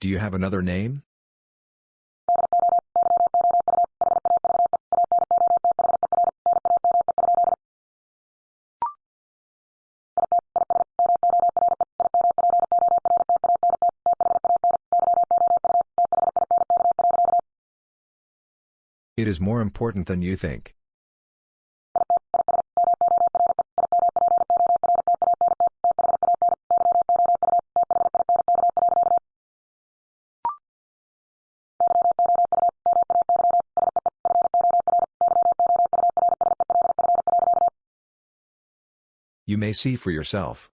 Do you have another name? It is more important than you think. You may see for yourself.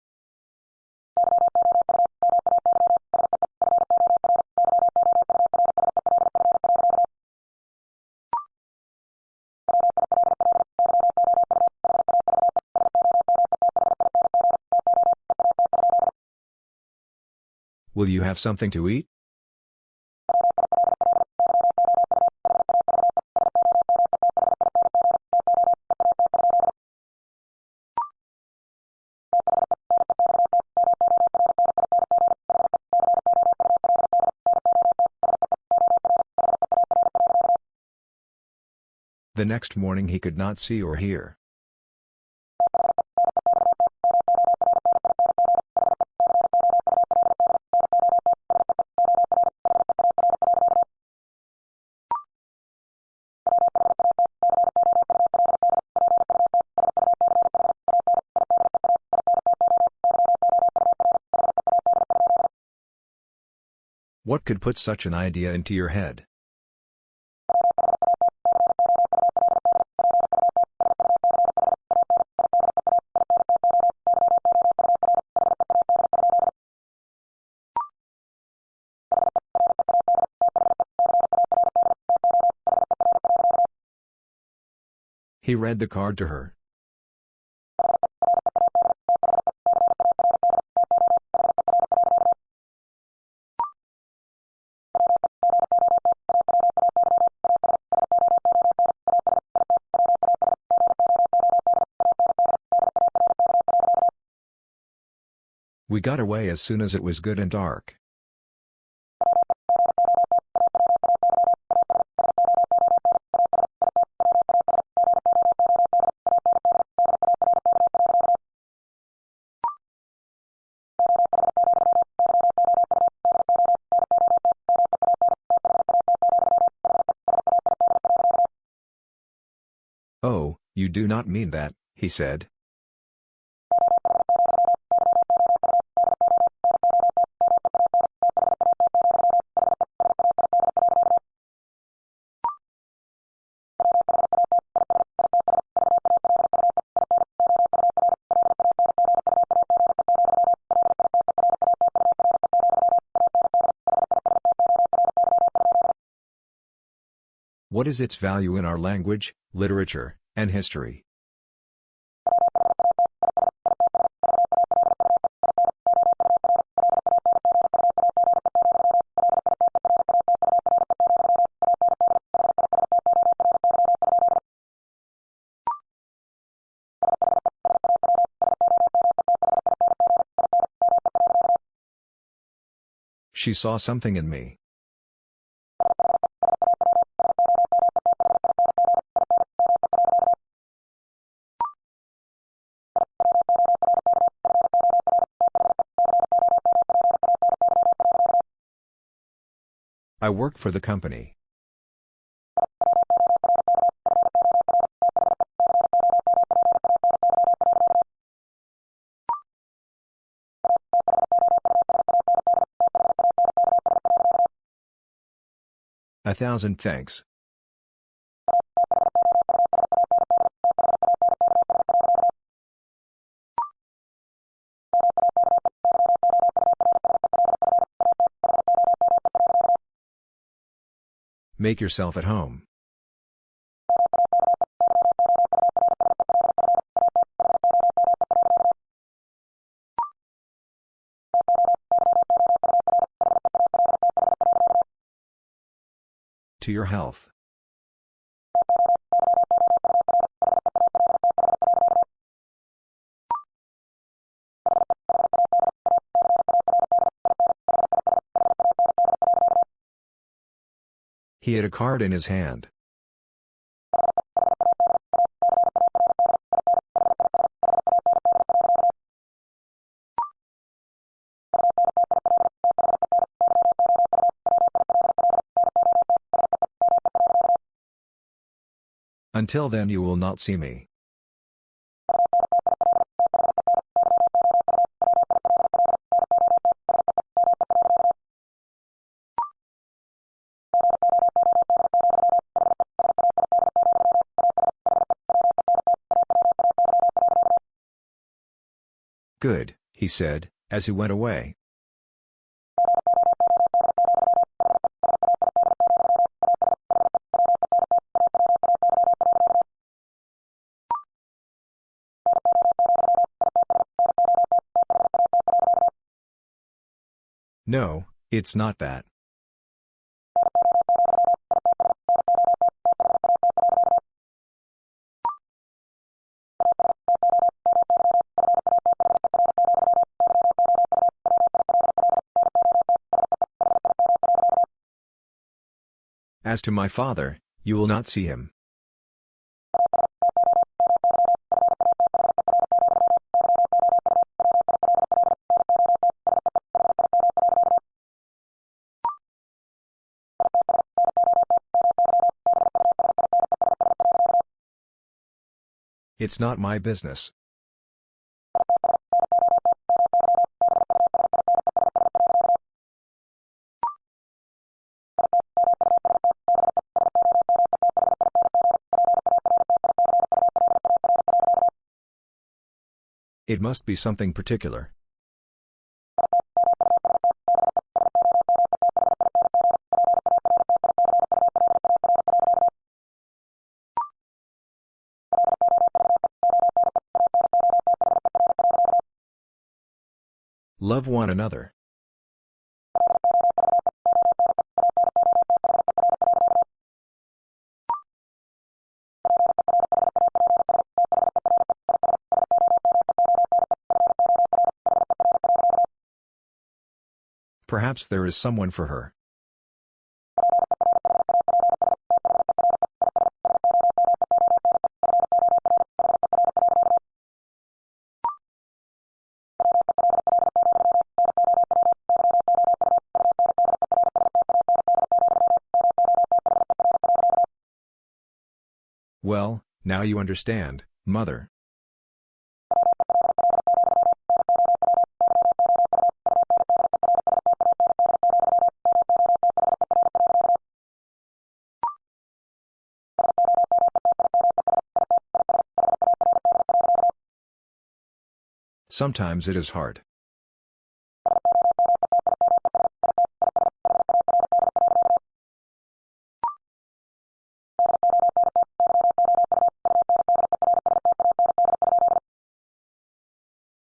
Will you have something to eat? The next morning he could not see or hear. What could put such an idea into your head? He read the card to her. We got away as soon as it was good and dark. Do not mean that, he said. What is its value in our language, literature, and history? She saw something in me. Work for the company. A thousand thanks. Make yourself at home. To your health. He had a card in his hand. Until then you will not see me. He said, as he went away. No, it's not that. As to my father, you will not see him. It's not my business. It must be something particular. Love one another. Perhaps there is someone for her. Well, now you understand, mother. Sometimes it is hard.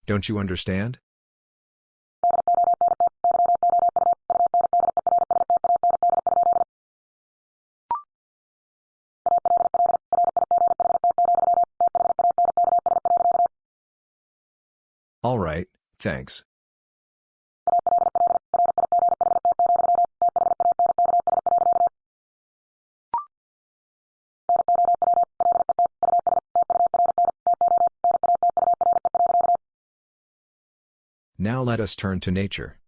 Don't you understand? Thanks. Now let us turn to nature.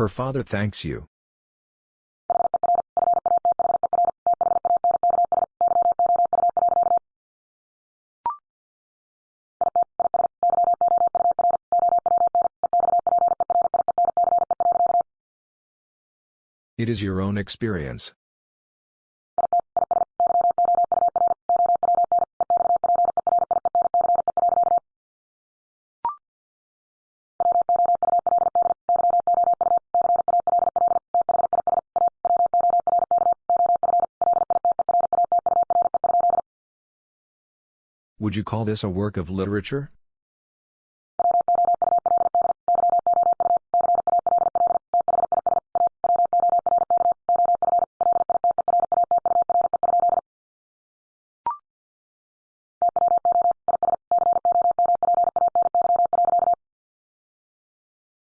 Her father thanks you. It is your own experience. Would you call this a work of literature?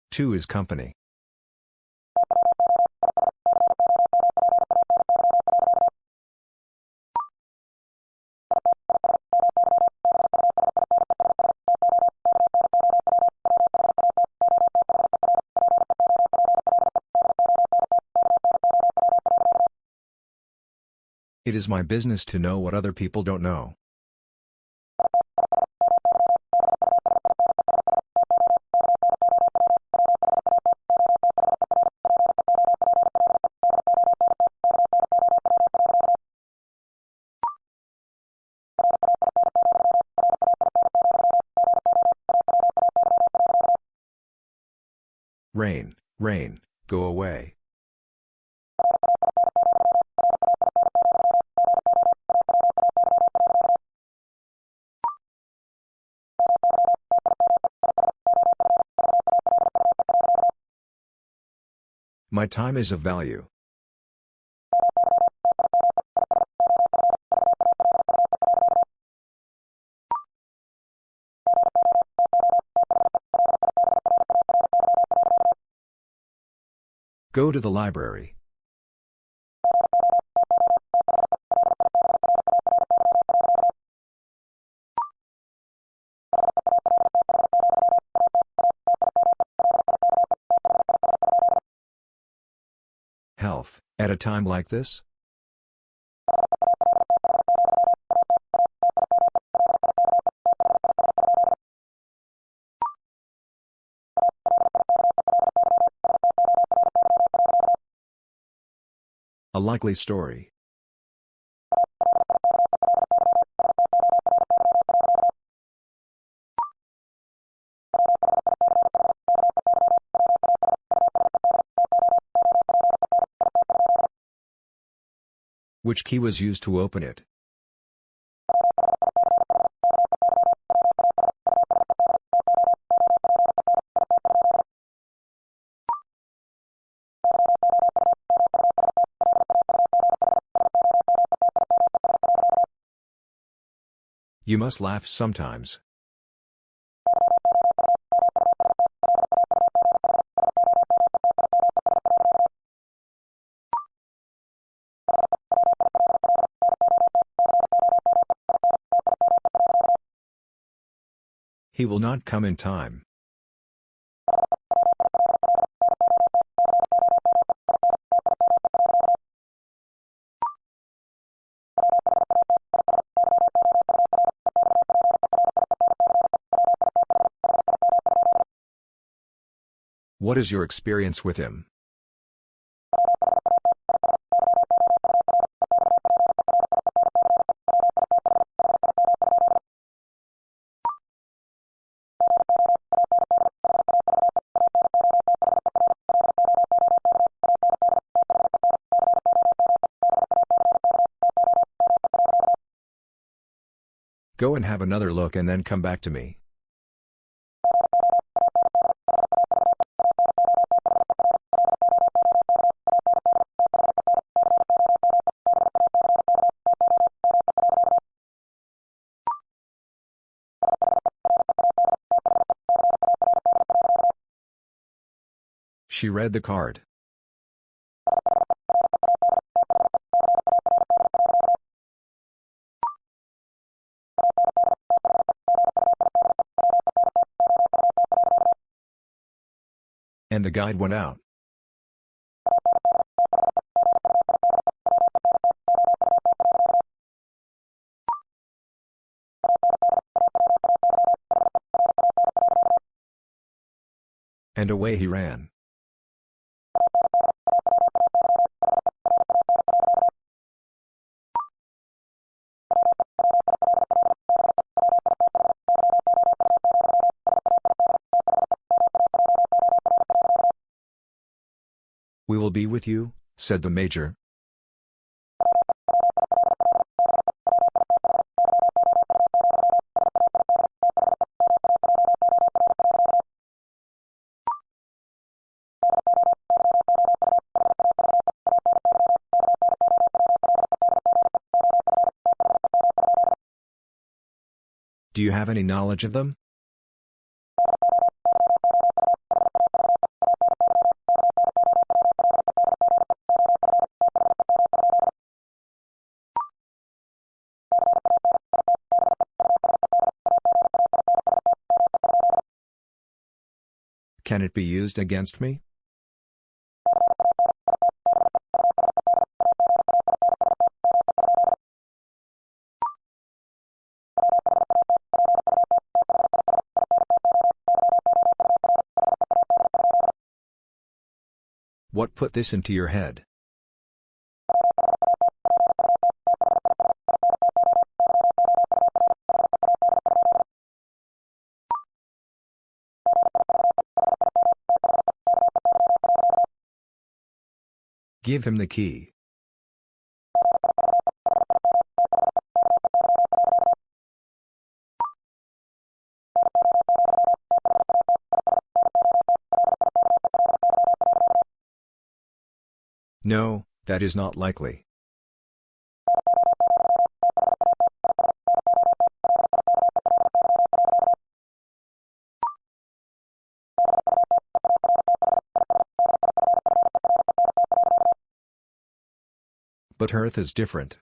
Two is company. It is my business to know what other people don't know. My time is of value. Go to the library. A time like this? A likely story. Which key was used to open it? You must laugh sometimes. He will not come in time. What is your experience with him? Have another look and then come back to me. She read the card. The guide went out. And away he ran. will be with you, said the major. Do you have any knowledge of them? Can it be used against me? What put this into your head? Give him the key. No, that is not likely. But Earth is different.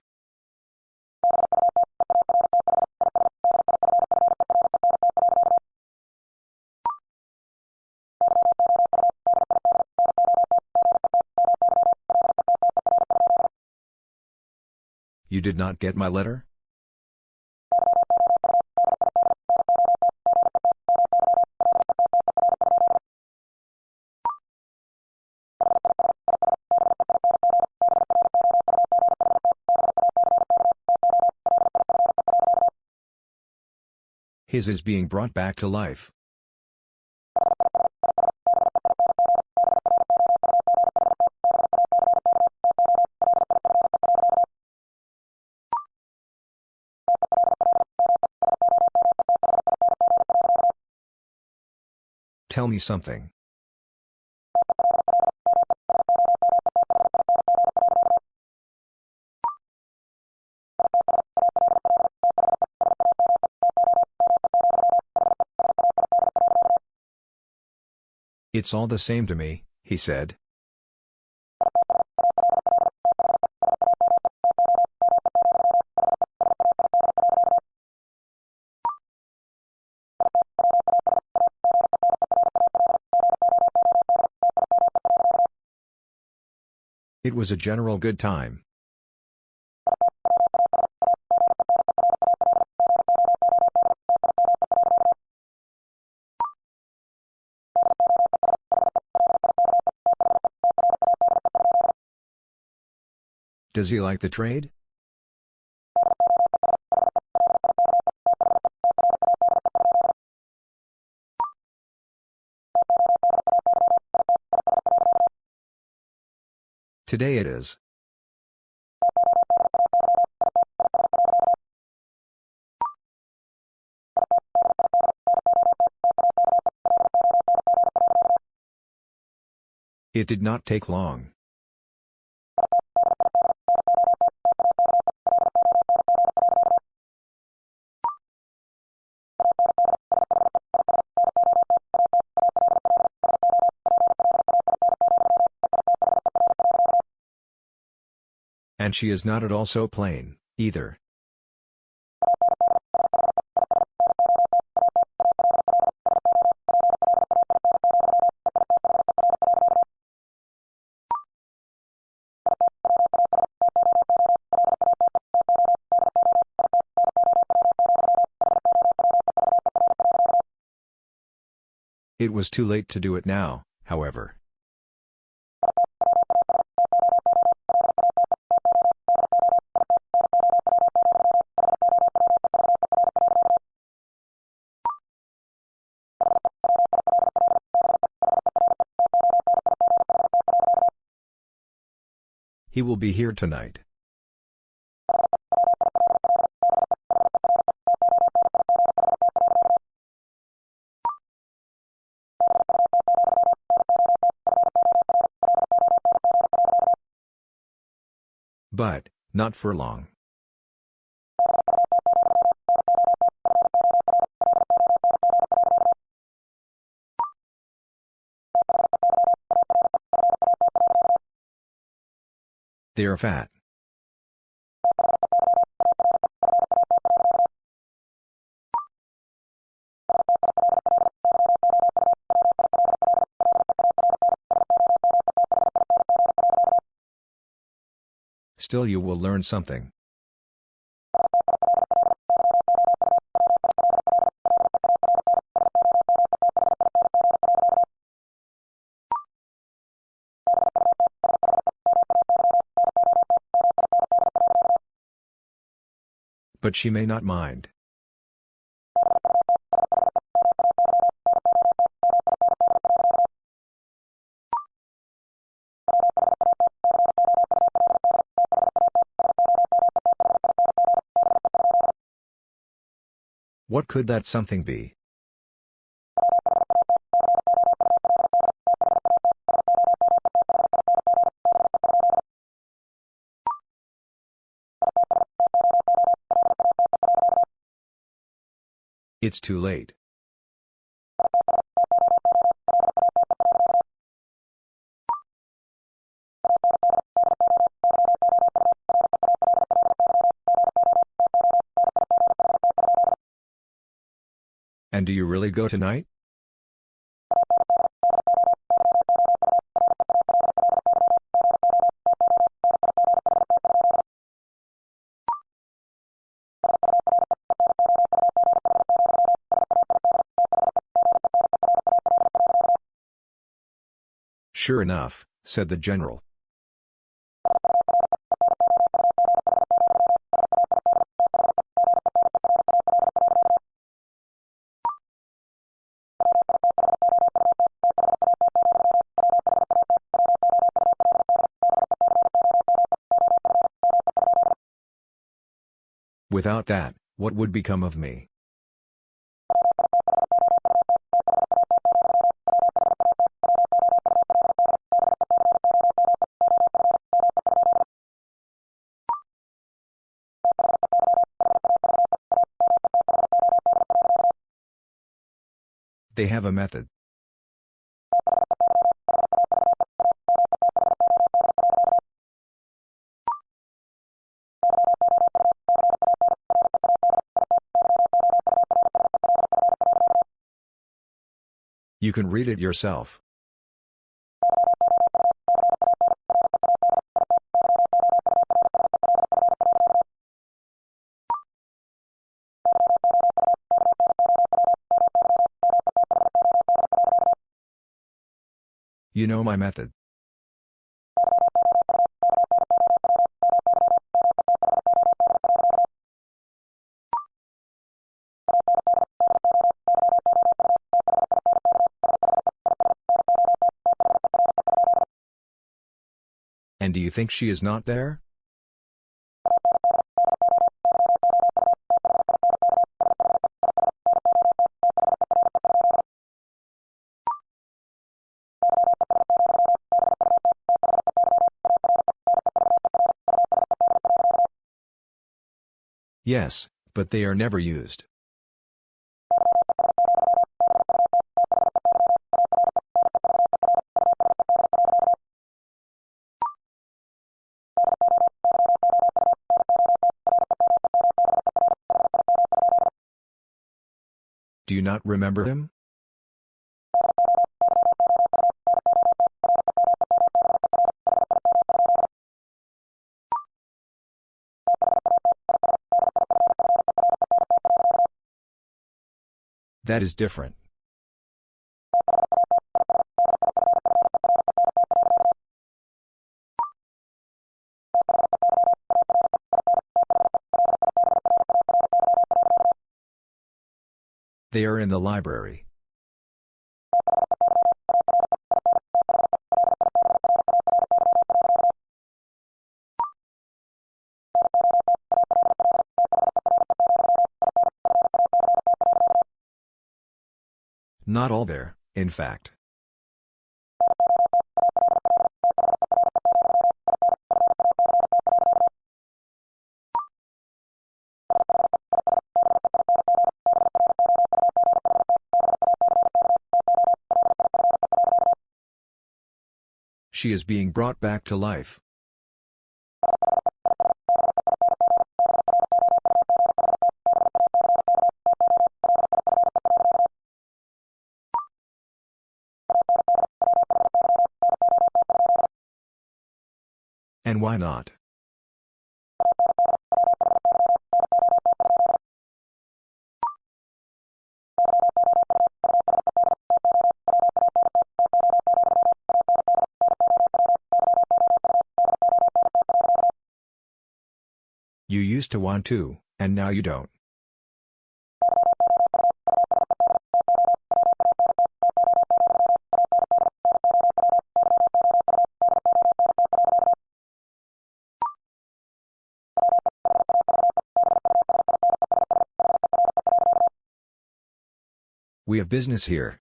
You did not get my letter? His is being brought back to life. Tell me something. It's all the same to me, he said. It was a general good time. Does he like the trade? Today it is. It did not take long. And she is not at all so plain, either. It was too late to do it now, however. He will be here tonight. But, not for long. They are fat. Still you will learn something. But she may not mind. What could that something be? It's too late. And do you really go tonight? Sure enough, said the general. Without that, what would become of me? They have a method. You can read it yourself. You know my method. And do you think she is not there? Yes, but they are never used. Do you not remember him? That is different. They are in the library. Not all there, in fact. She is being brought back to life. Why not? You used to want to, and now you don't. We have business here.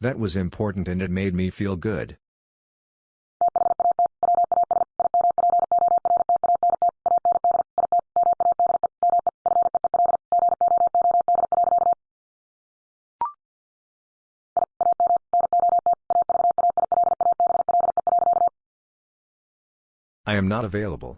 That was important and it made me feel good. Not available.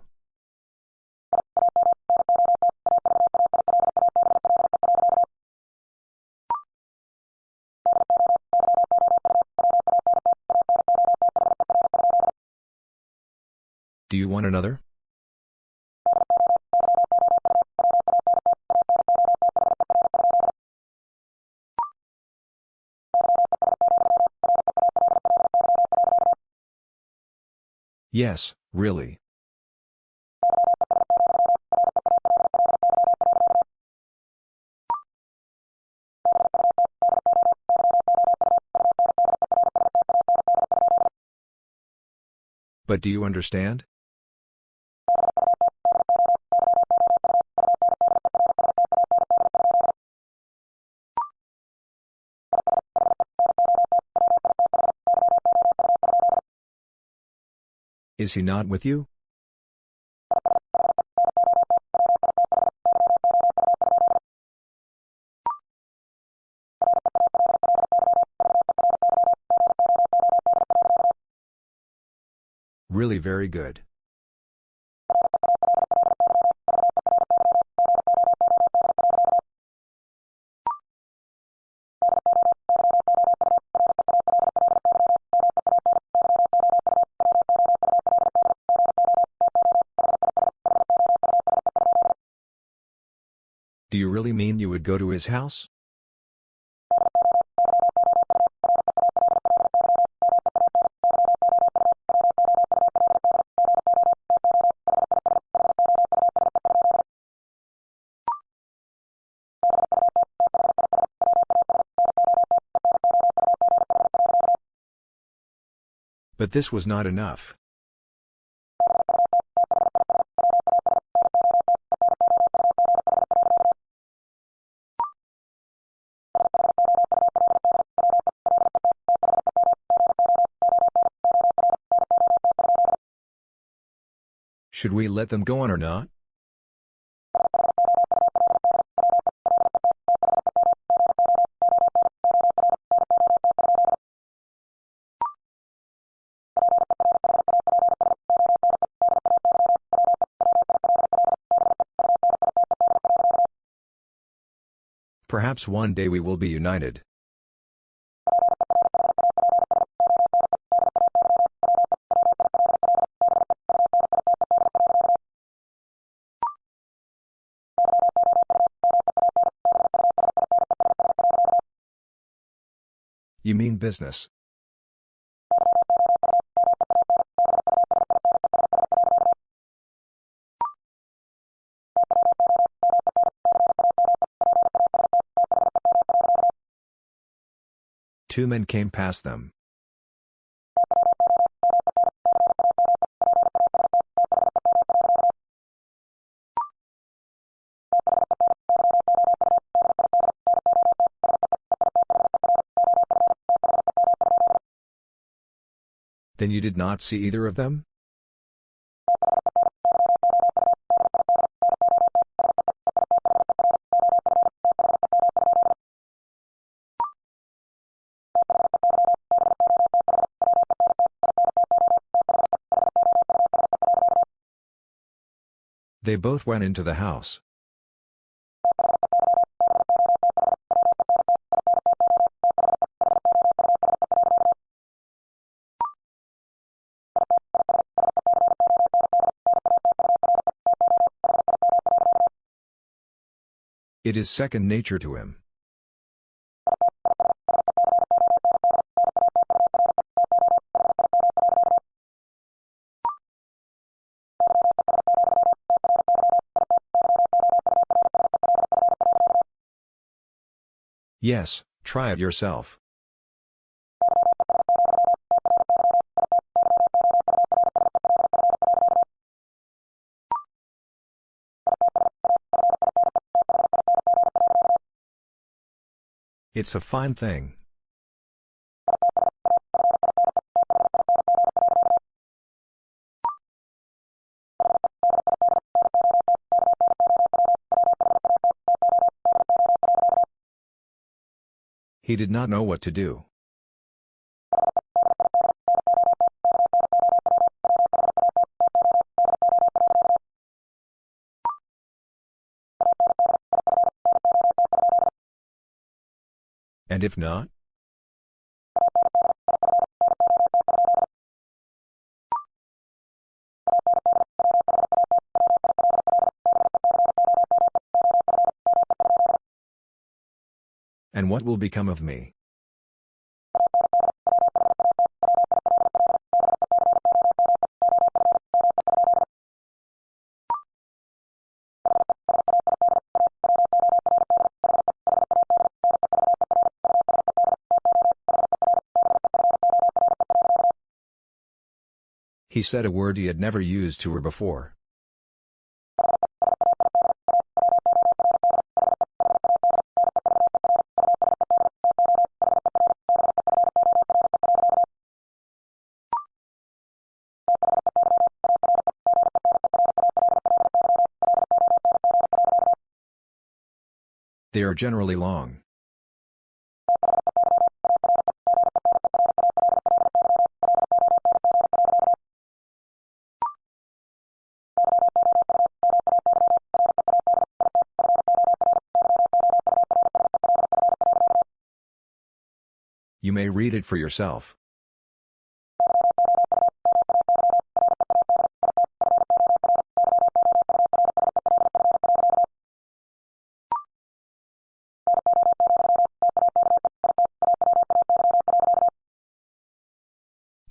Do you want another? Yes, really. But do you understand? Is he not with you? Very good. Do you really mean you would go to his house? But this was not enough. Should we let them go on or not? Perhaps one day we will be united. You mean business? Two men came past them. Then you did not see either of them? They both went into the house. It is second nature to him. Yes, try it yourself. It's a fine thing. He did not know what to do. And if not? And what will become of me? He said a word he had never used to her before. Are generally long. You may read it for yourself.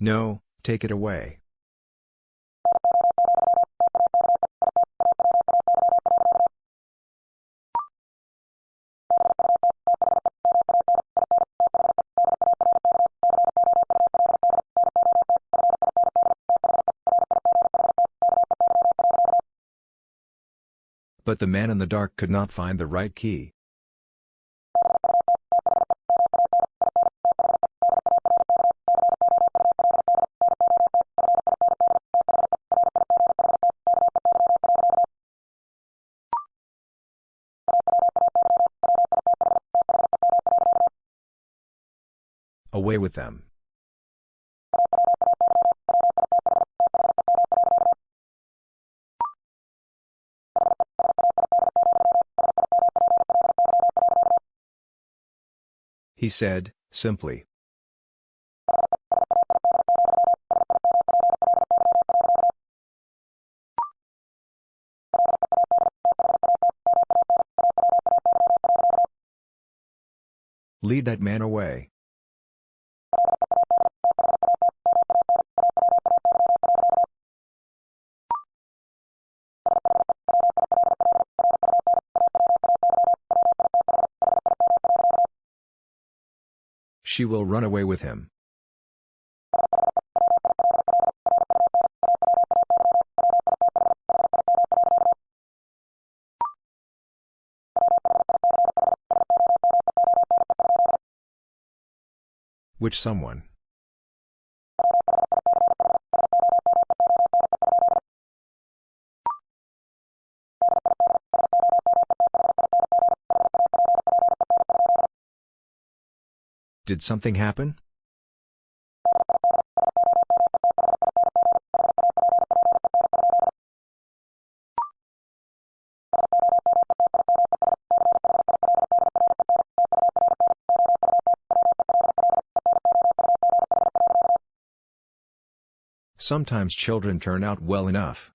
No, take it away. But the man in the dark could not find the right key. Away with them. He said, simply. Lead that man away. She will run away with him. Which someone? Did something happen? Sometimes children turn out well enough.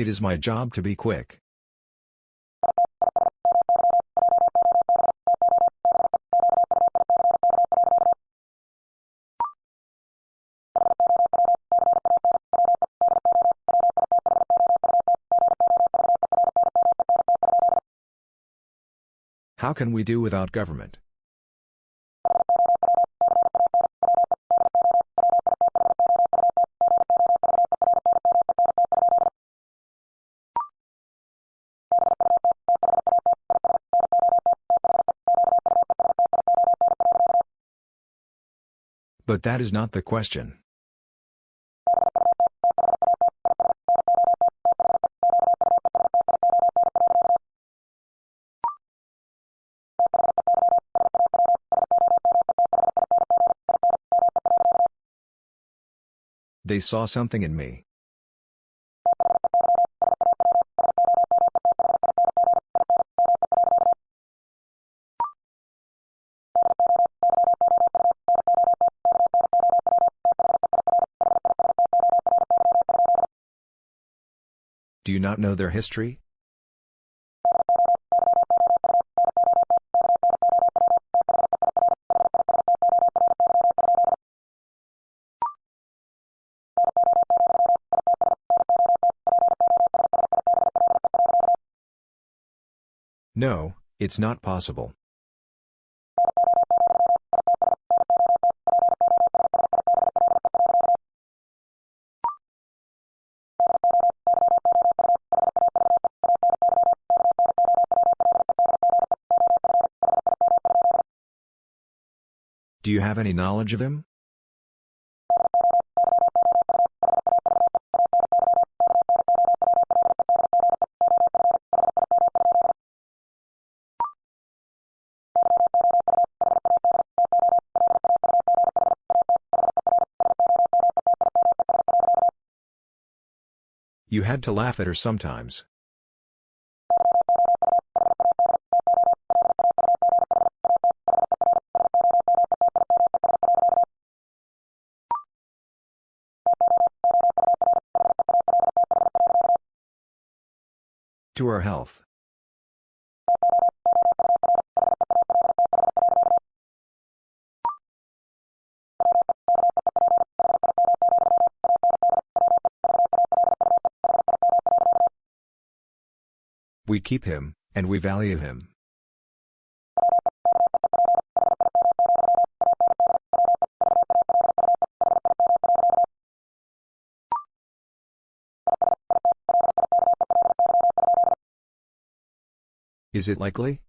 It is my job to be quick. How can we do without government? But that is not the question. They saw something in me. Do you not know their history? No, it's not possible. Do you have any knowledge of him? You had to laugh at her sometimes. Keep him, and we value him. Is it likely?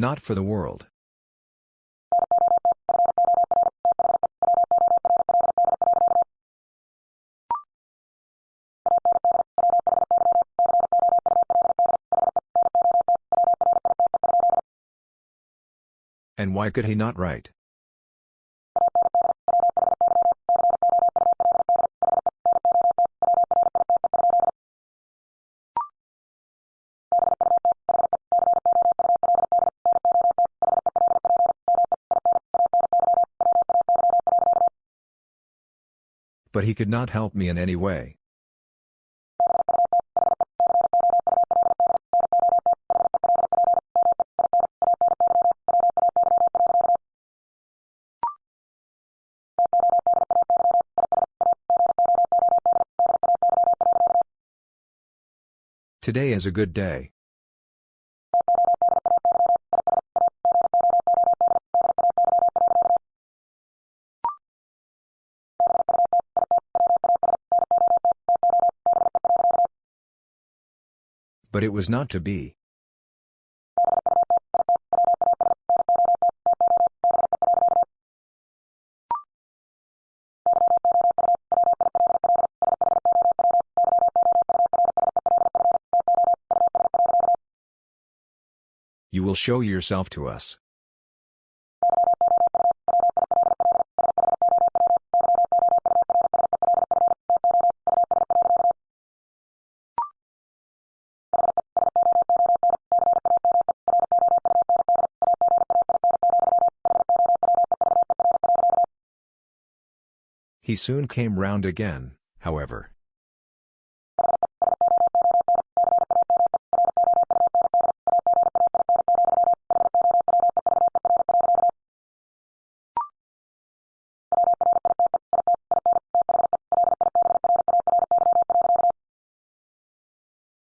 Not for the world. And why could he not write? But he could not help me in any way. Today is a good day. But it was not to be. You will show yourself to us. He soon came round again, however.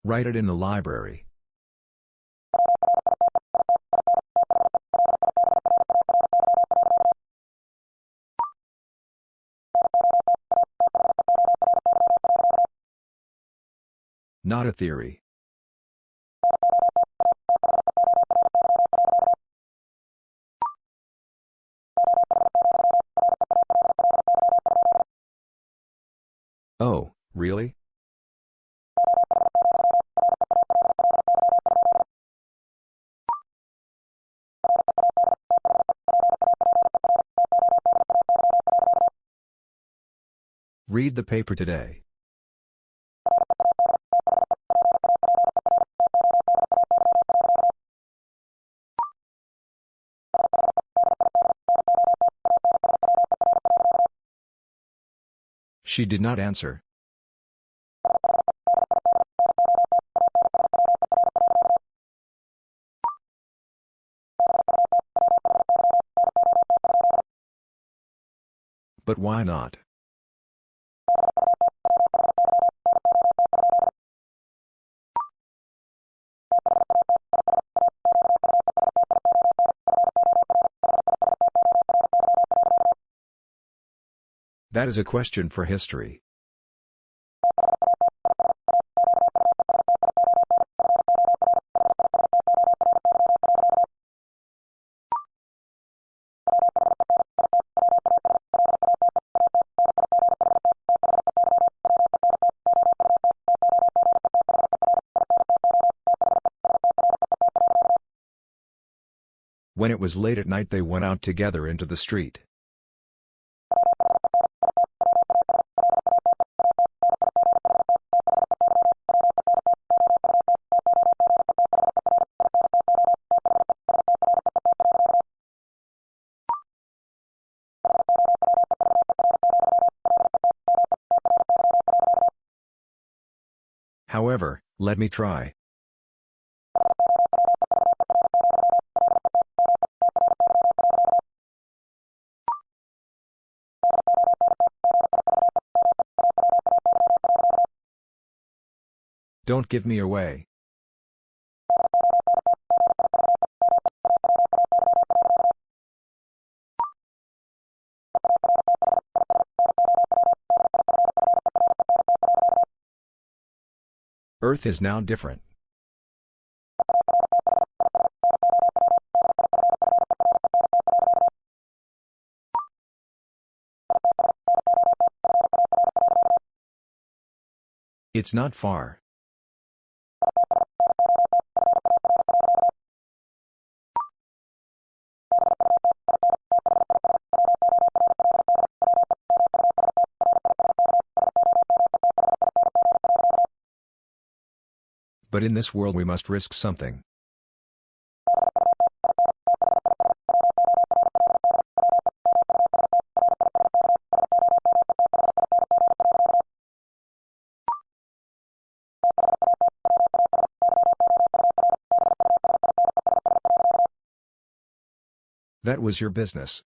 Write it in the library. Not a theory. Oh, really? Read the paper today. She did not answer. But why not? That is a question for history. When it was late at night they went out together into the street. Let me try. Don't give me away. Earth is now different. It's not far. But in this world we must risk something. That was your business.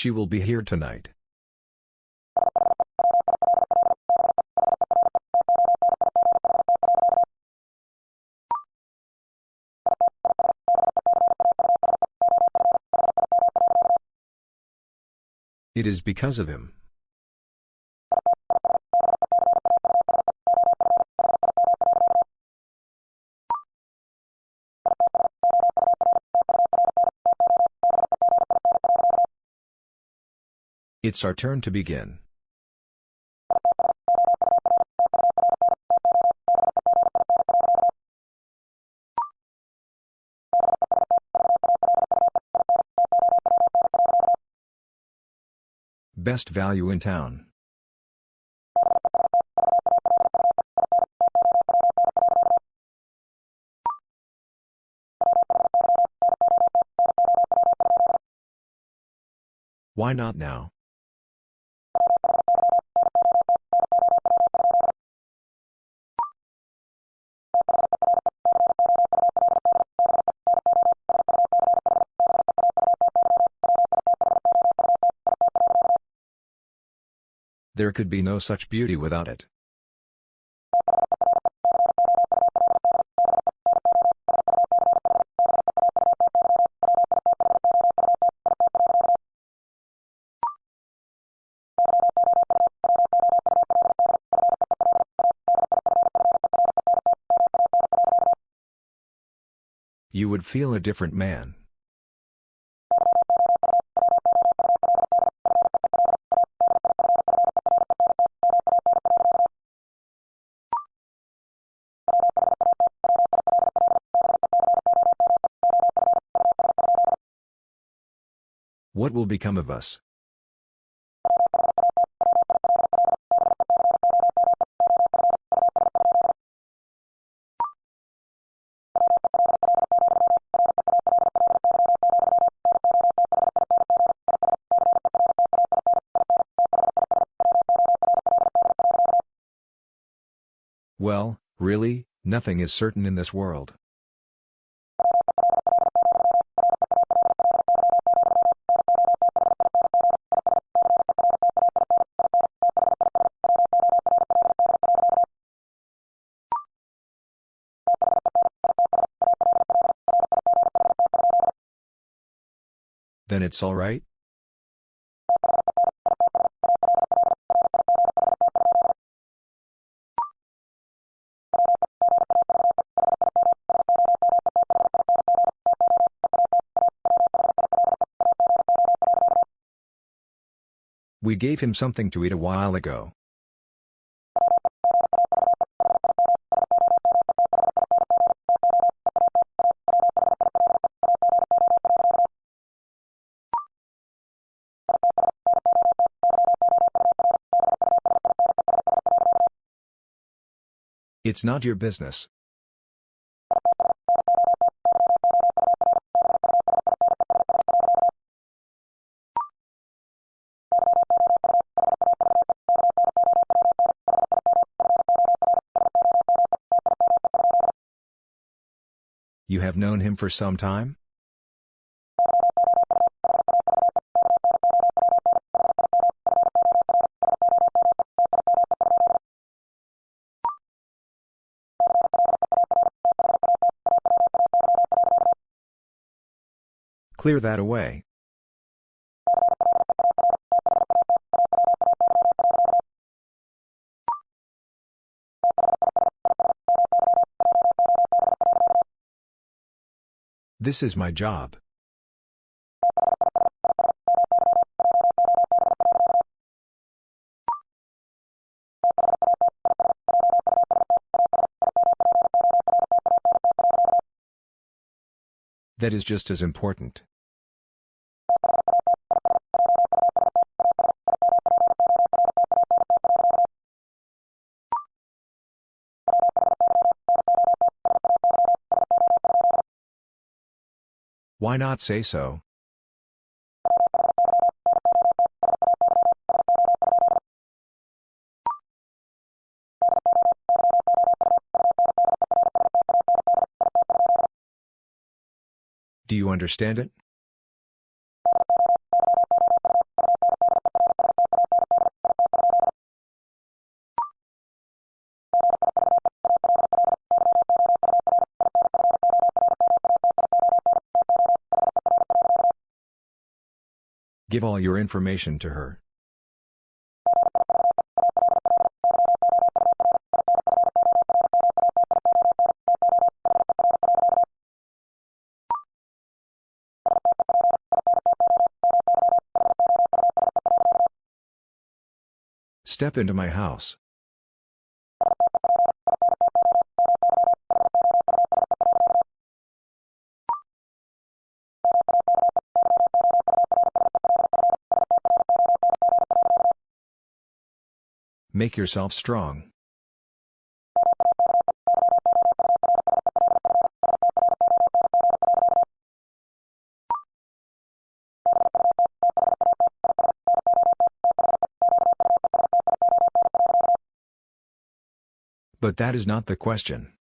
She will be here tonight. It is because of him. It's our turn to begin. Best value in town. Why not now? There could be no such beauty without it. You would feel a different man. What will become of us? Well, really, nothing is certain in this world. Then it's all right? We gave him something to eat a while ago. It's not your business. You have known him for some time? Clear that away. This is my job. That is just as important. Why not say so? Do you understand it? Give all your information to her. Step into my house. Make yourself strong. But that is not the question.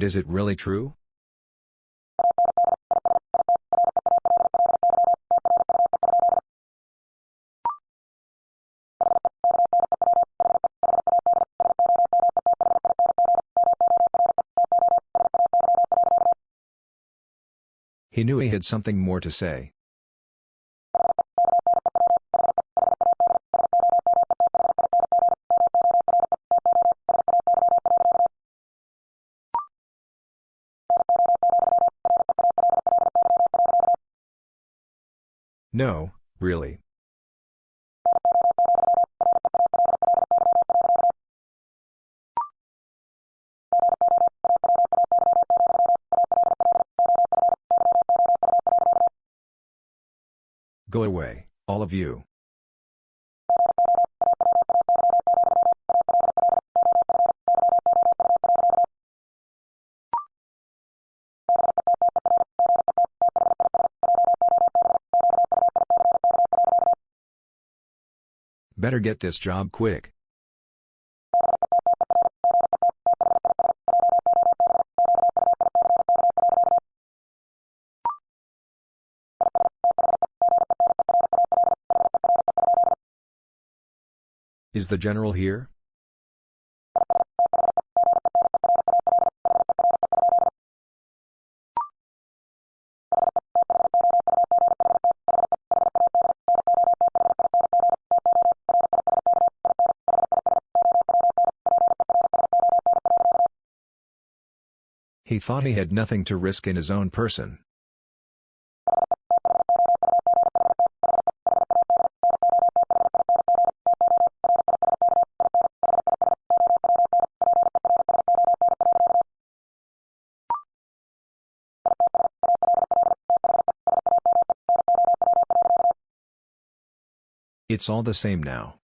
And is it really true? He knew he had something more to say. No, really. Go away, all of you. Better get this job quick. Is the general here? Thought he had nothing to risk in his own person. It's all the same now.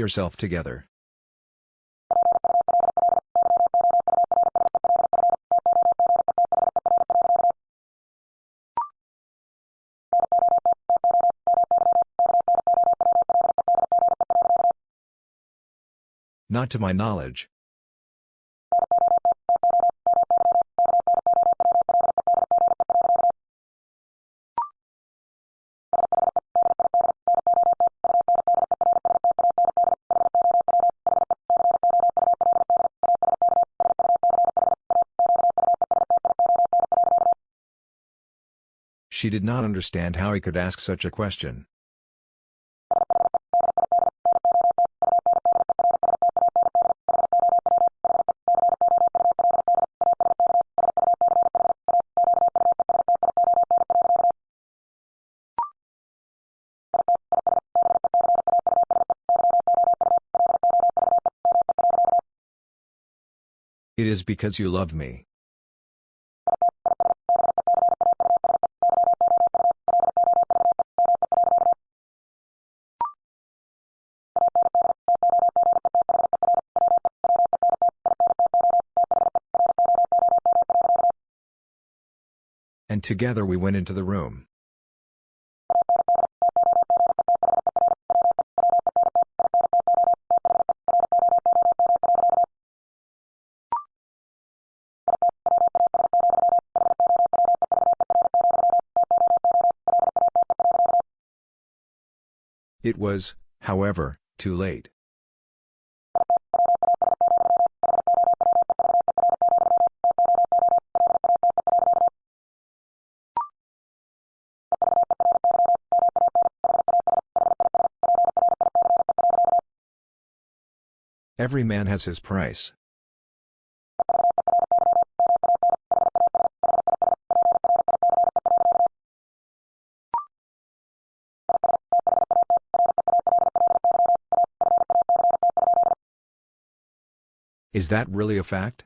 Yourself together. Not to my knowledge. She did not understand how he could ask such a question. It is because you love me. Together we went into the room. It was, however, too late. Every man has his price. Is that really a fact?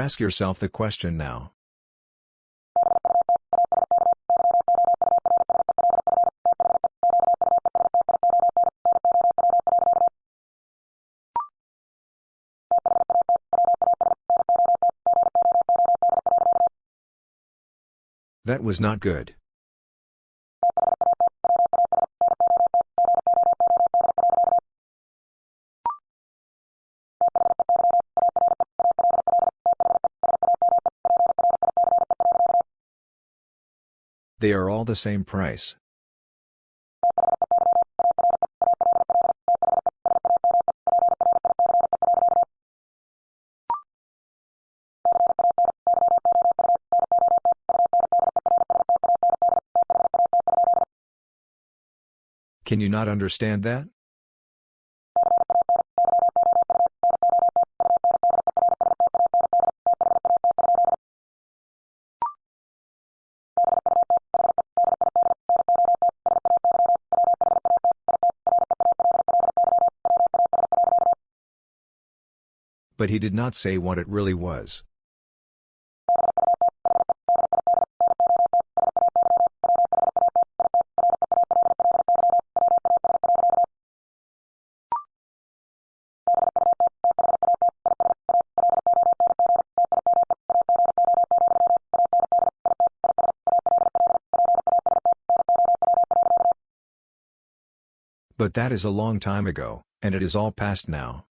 But ask yourself the question now. That was not good. They are all the same price. Can you not understand that? But he did not say what it really was. But that is a long time ago, and it is all past now.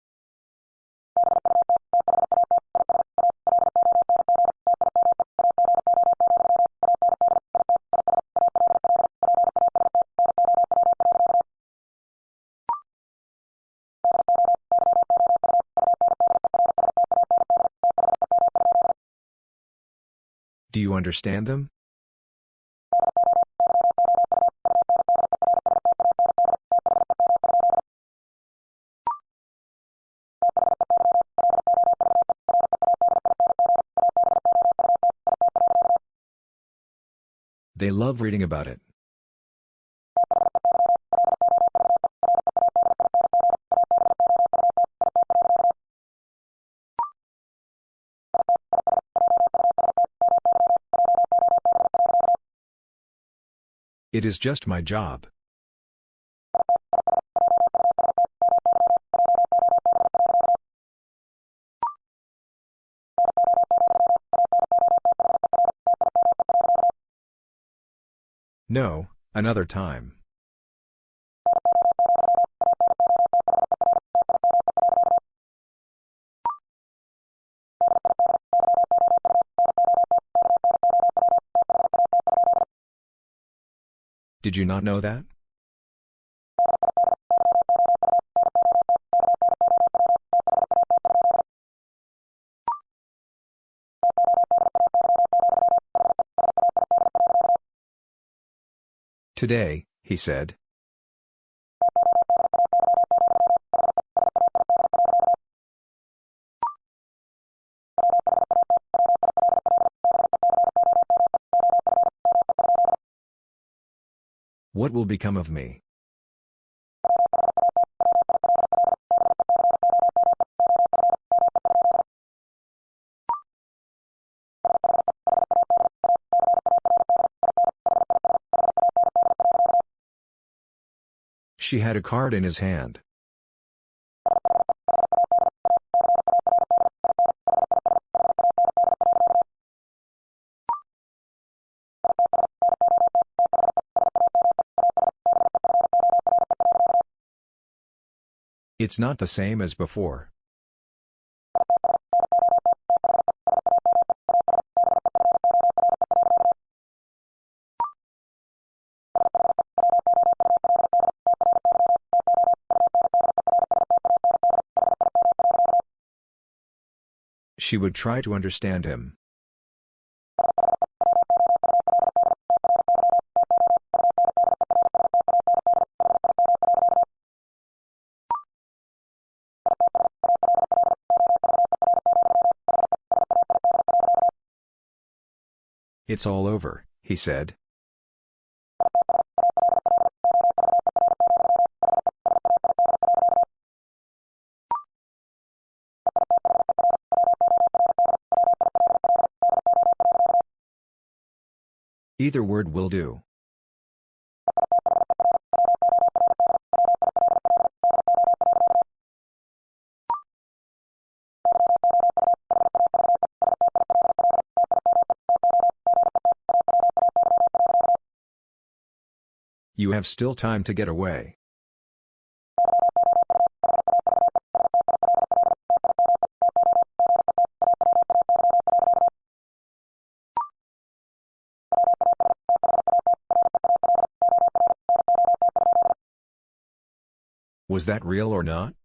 Understand them? They love reading about it. It is just my job. No, another time. Did you not know that? Today, he said. What will become of me? She had a card in his hand. It's not the same as before. She would try to understand him. It's all over, he said. Either word will do. Have still time to get away. Was that real or not?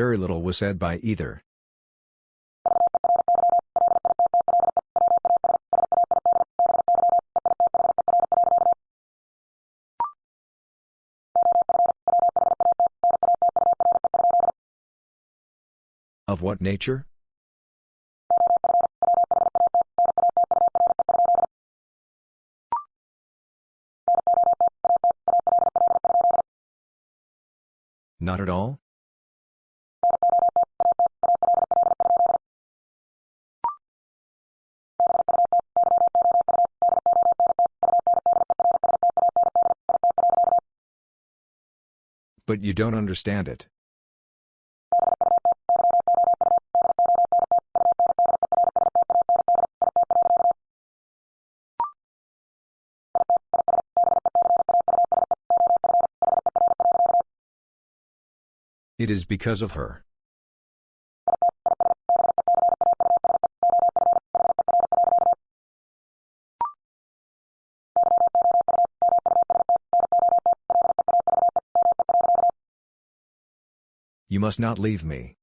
Very little was said by either. Of what nature? Not at all? But you don't understand it. It is because of her. You must not leave me.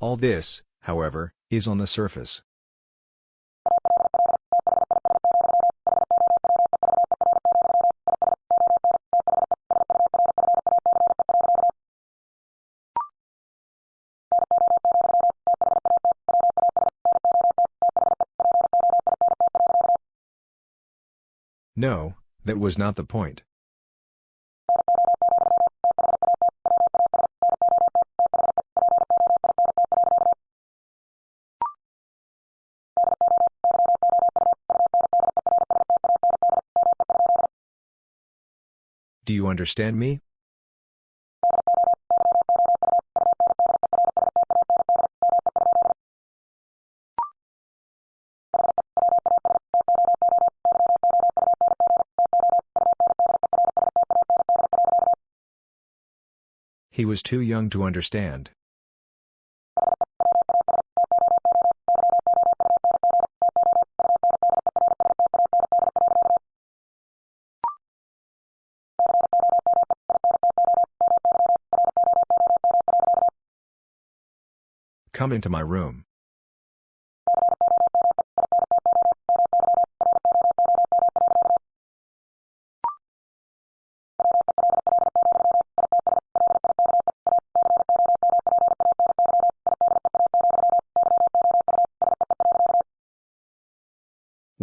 All this, however, is on the surface. No, that was not the point. Do you understand me? He was too young to understand. Come into my room.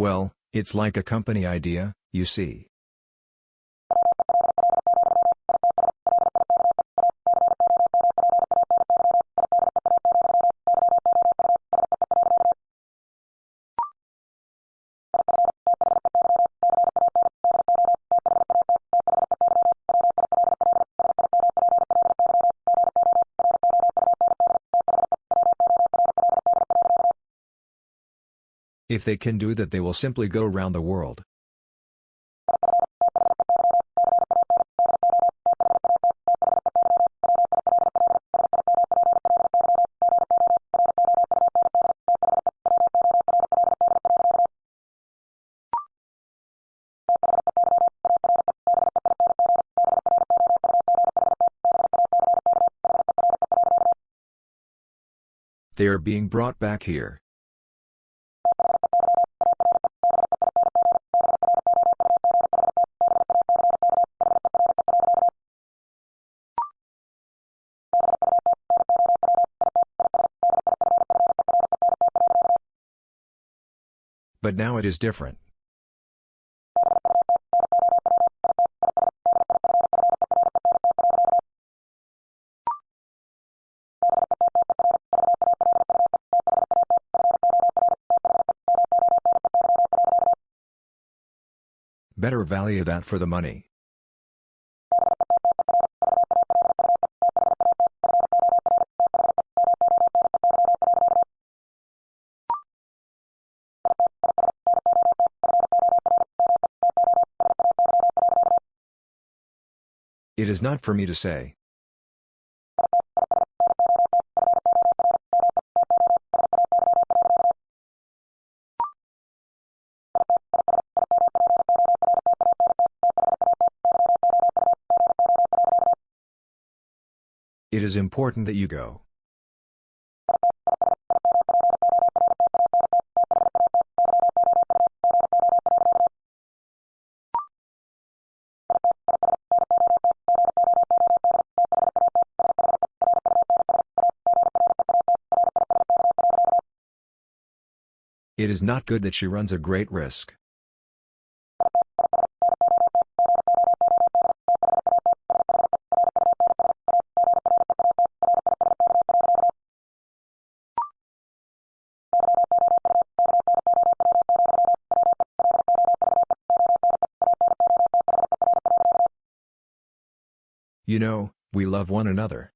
Well, it's like a company idea, you see. If they can do that they will simply go round the world. They are being brought back here. But now it is different. Better value that for the money. Is not for me to say. It is important that you go. It is not good that she runs a great risk. You know, we love one another.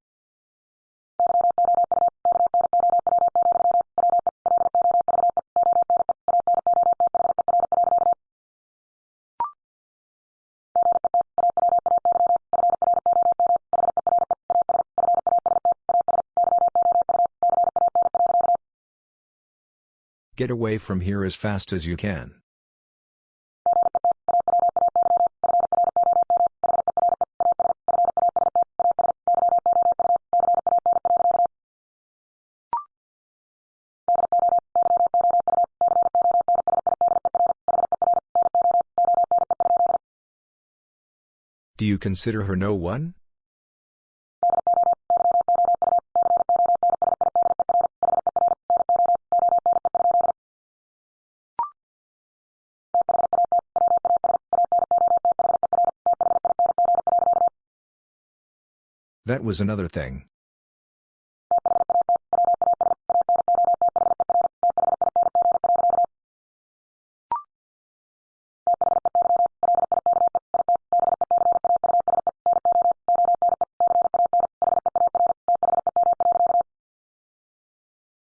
Get away from here as fast as you can. Do you consider her no one? Was another thing.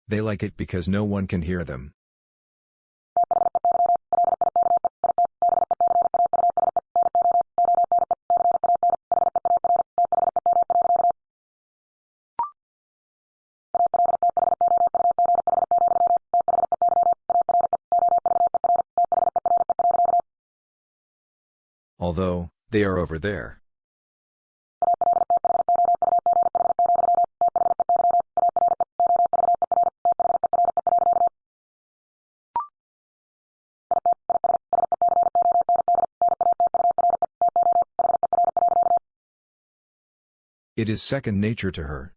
They like it because no one can hear them. Although, they are over there. It is second nature to her.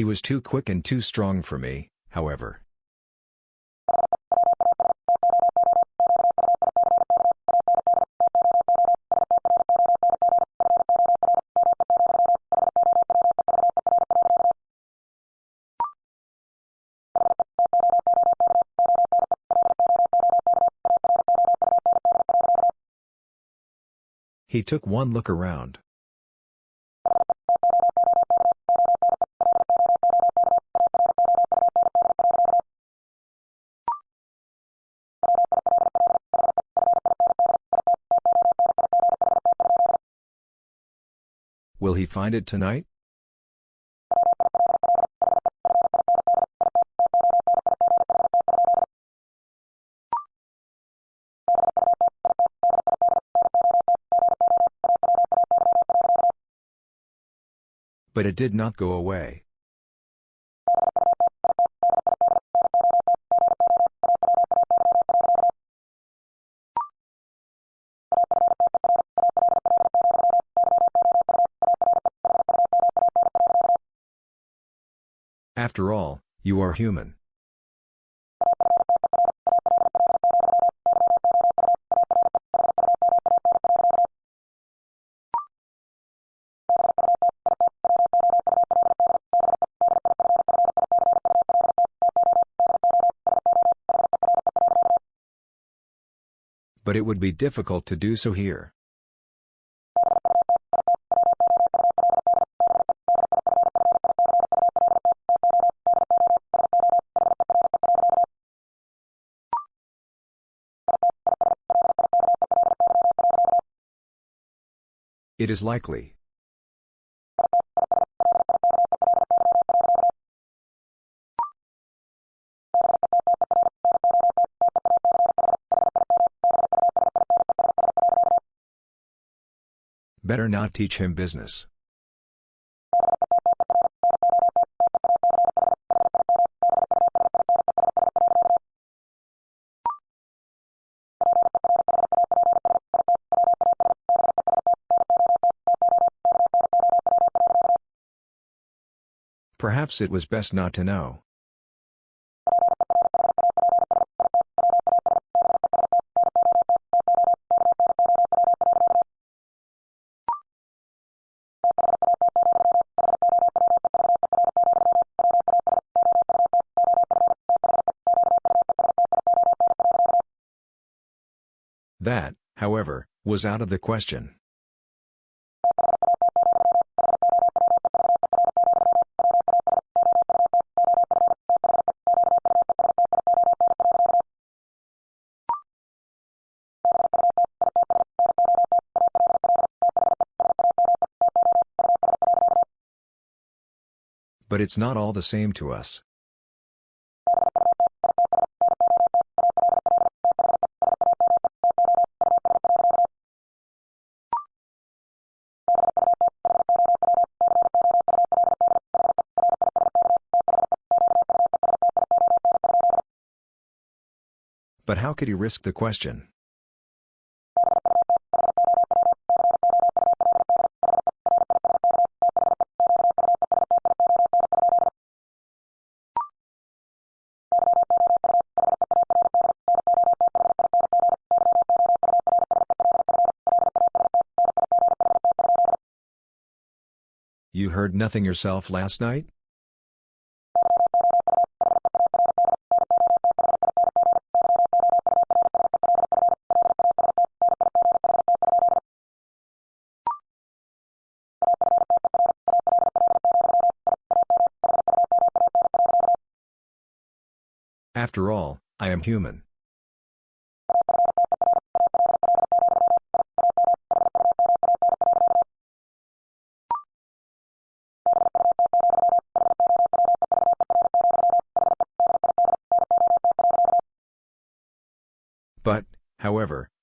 He was too quick and too strong for me, however. He took one look around. Will he find it tonight? But it did not go away. After all, you are human. But it would be difficult to do so here. It is likely. Better not teach him business. Perhaps it was best not to know. That, however, was out of the question. But it's not all the same to us. But how could he risk the question? Heard nothing yourself last night? After all, I am human.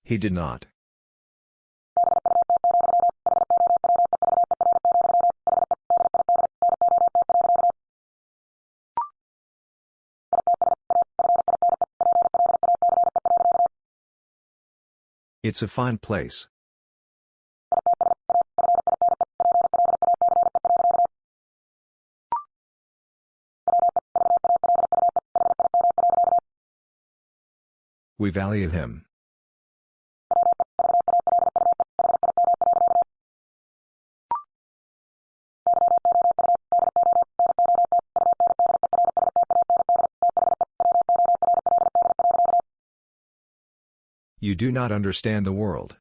He did not. It's a fine place. We value him. do not understand the world.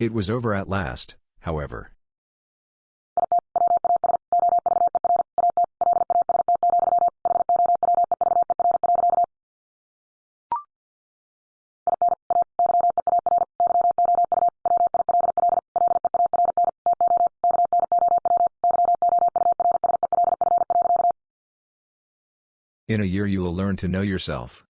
It was over at last, however. In a year you will learn to know yourself.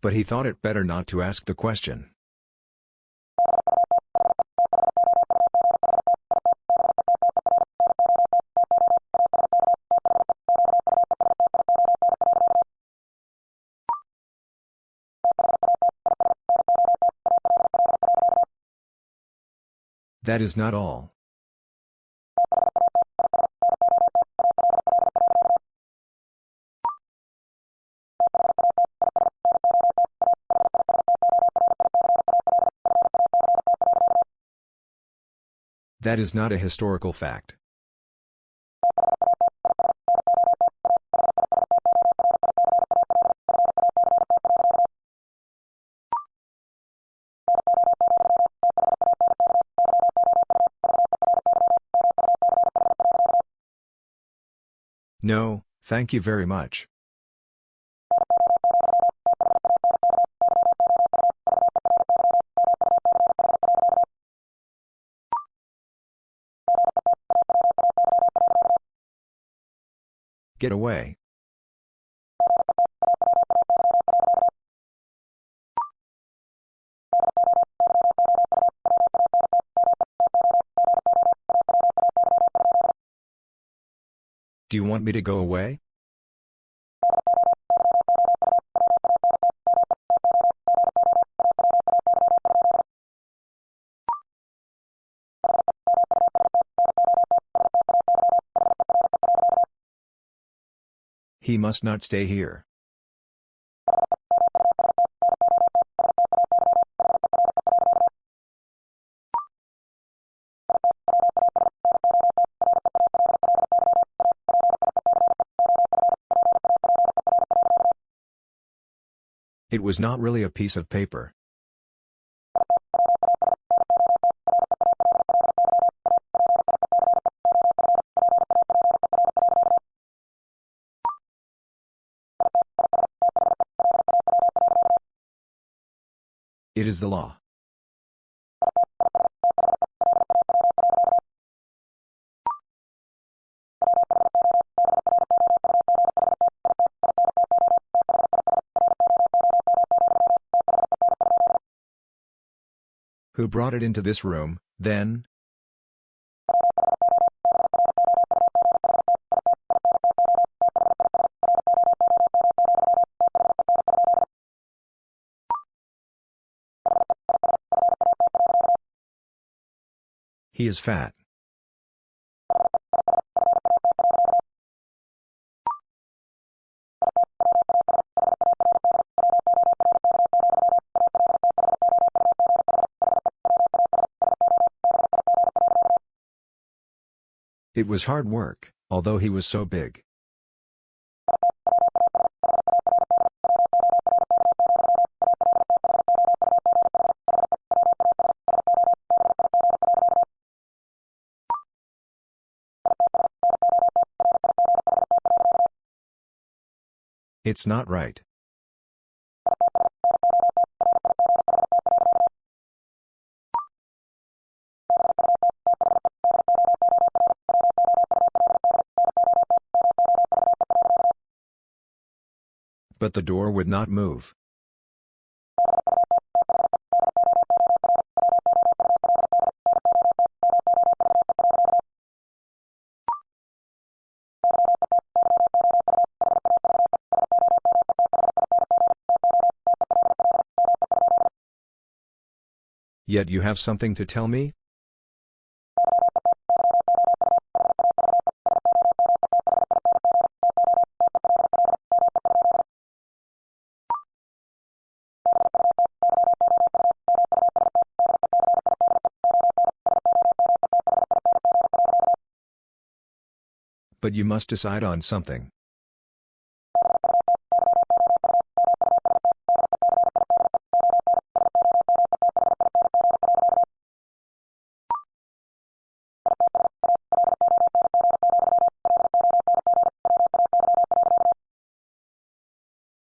But he thought it better not to ask the question. That is not all. That is not a historical fact. No, thank you very much. Get away. Do you want me to go away? He must not stay here. It was not really a piece of paper. It is the law. Who brought it into this room, then? He is fat. It was hard work, although he was so big. It's not right. But the door would not move. Yet you have something to tell me? But you must decide on something.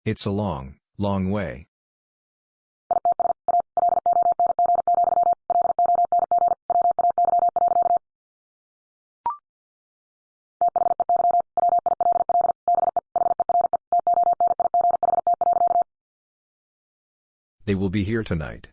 It's a long, long way. They will be here tonight.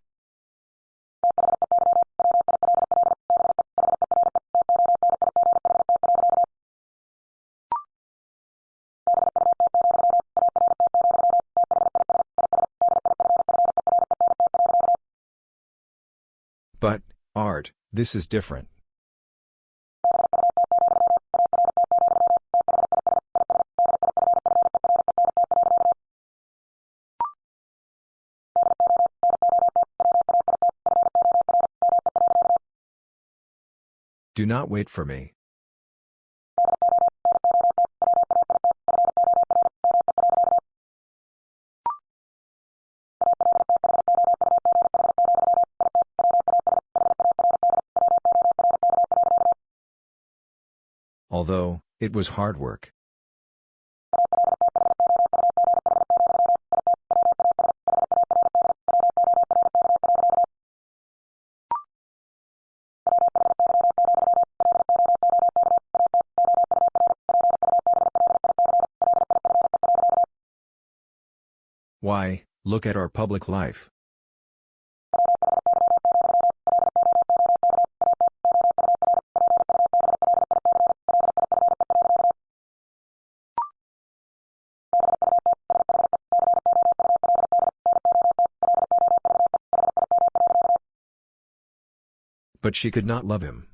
But, Art, this is different. Not wait for me. Although, it was hard work. Look at our public life. But she could not love him.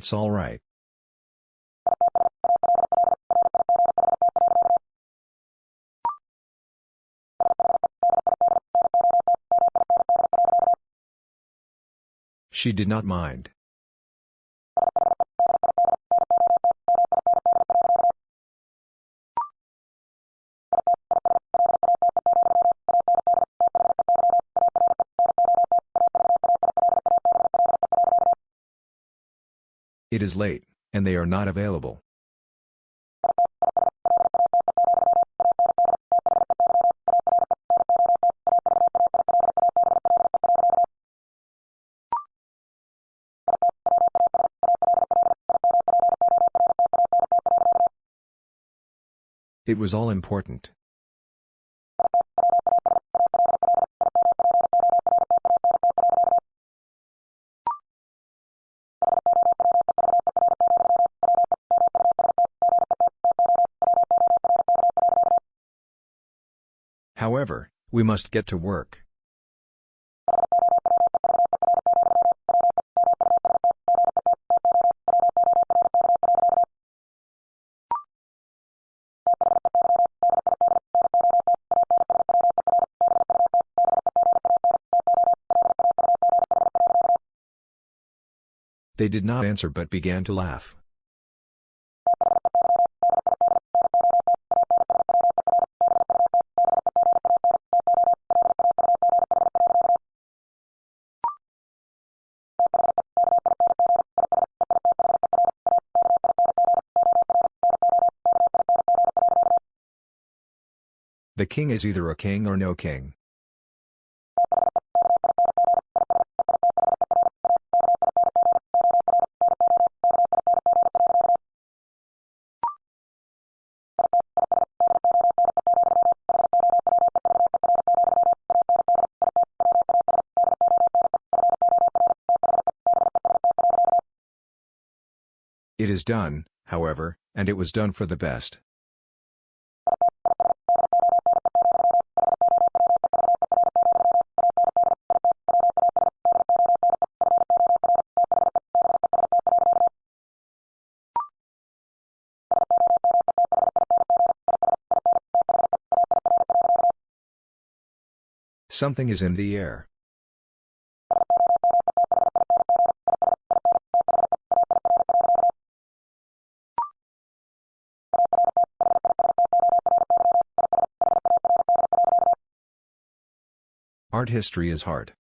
It's all right. She did not mind. Is late, and they are not available. It was all important. However, we must get to work. They did not answer but began to laugh. The king is either a king or no king. It is done, however, and it was done for the best. Something is in the air. Art history is hard.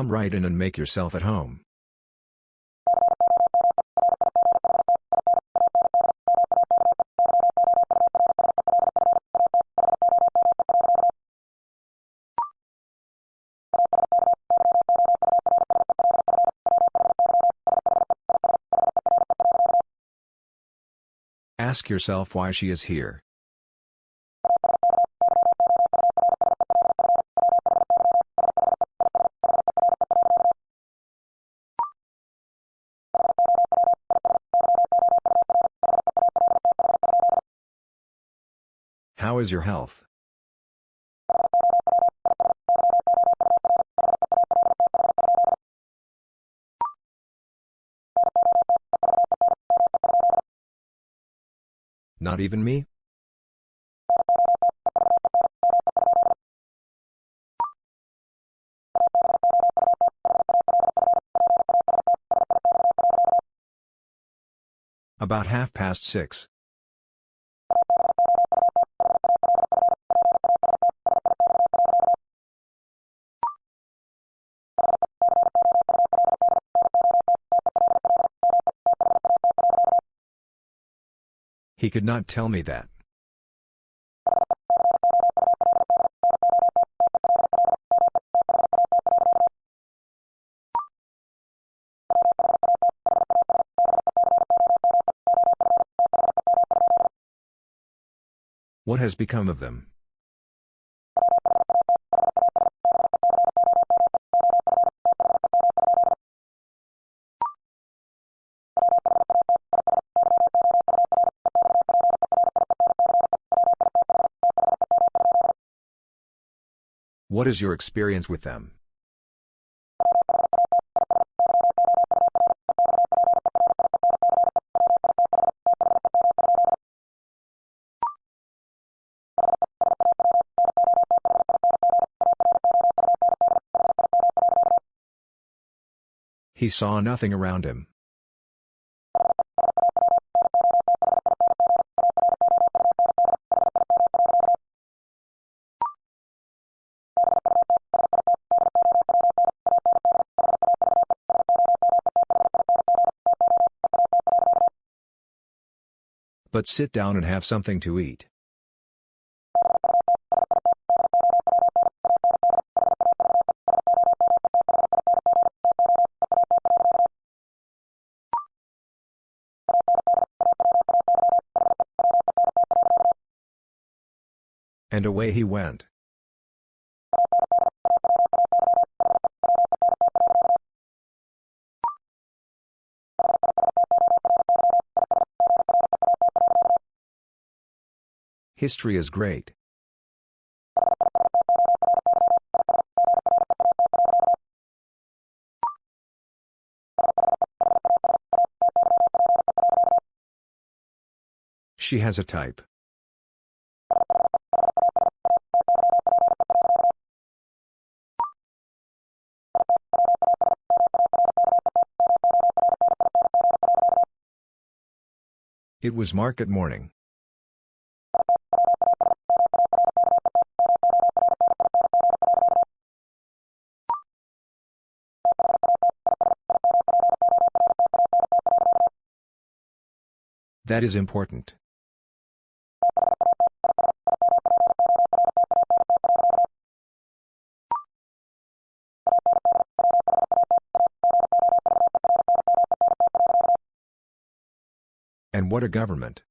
Come right in and make yourself at home. Ask yourself why she is here. How is your health? Not even me? About half past six. He could not tell me that. What has become of them? What is your experience with them? He saw nothing around him. But sit down and have something to eat. And away he went. History is great. She has a type. It was market morning. That is important. And what a government.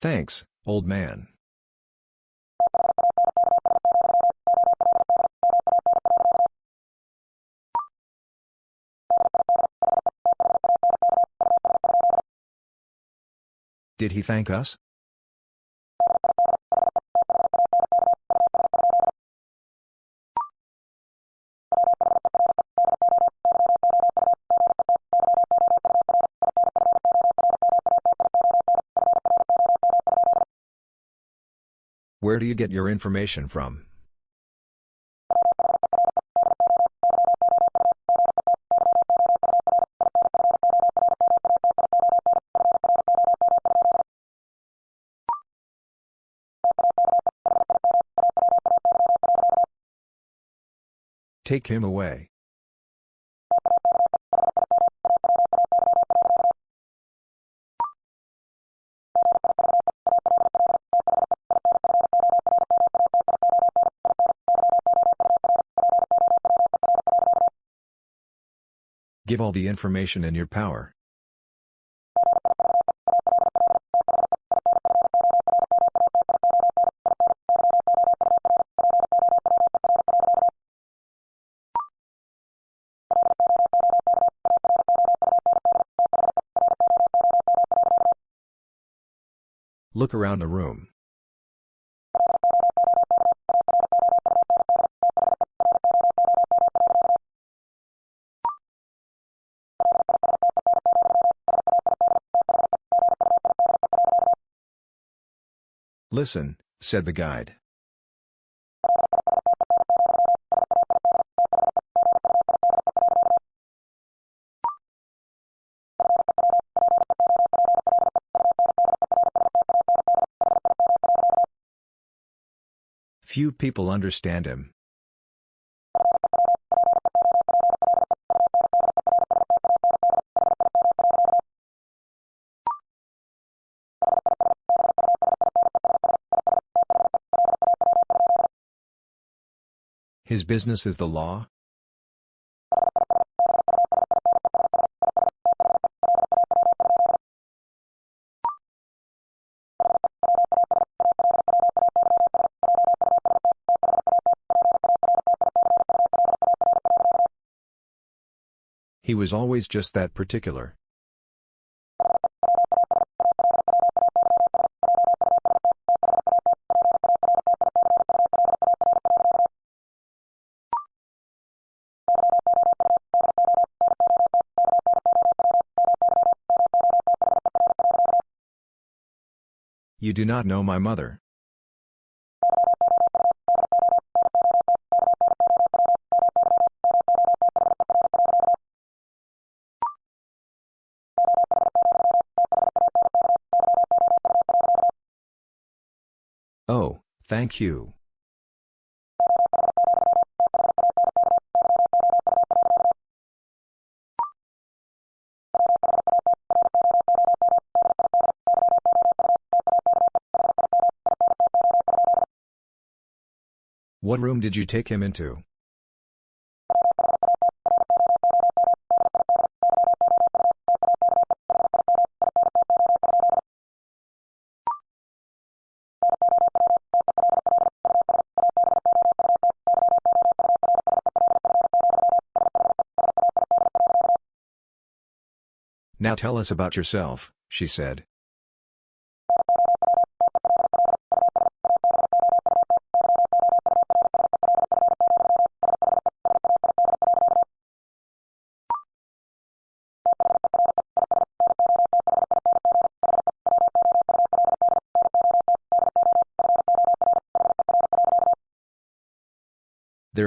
Thanks, old man. Did he thank us? Where do you get your information from? Take him away. Give all the information in your power. Look around the room. Listen, said the guide. Few people understand him. His business is the law? He was always just that particular. Do not know my mother. Oh, thank you. What room did you take him into? Now tell us about yourself, she said.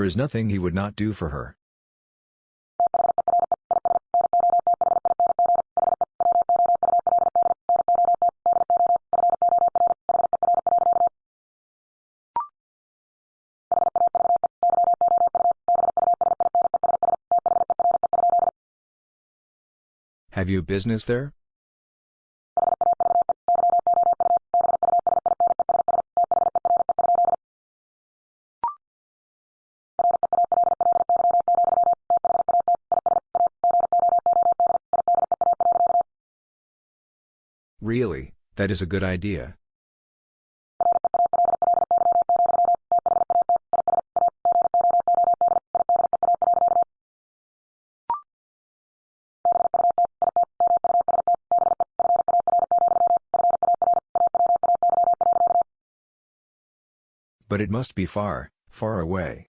Is nothing he would not do for her. Have you business there? That is a good idea. But it must be far, far away.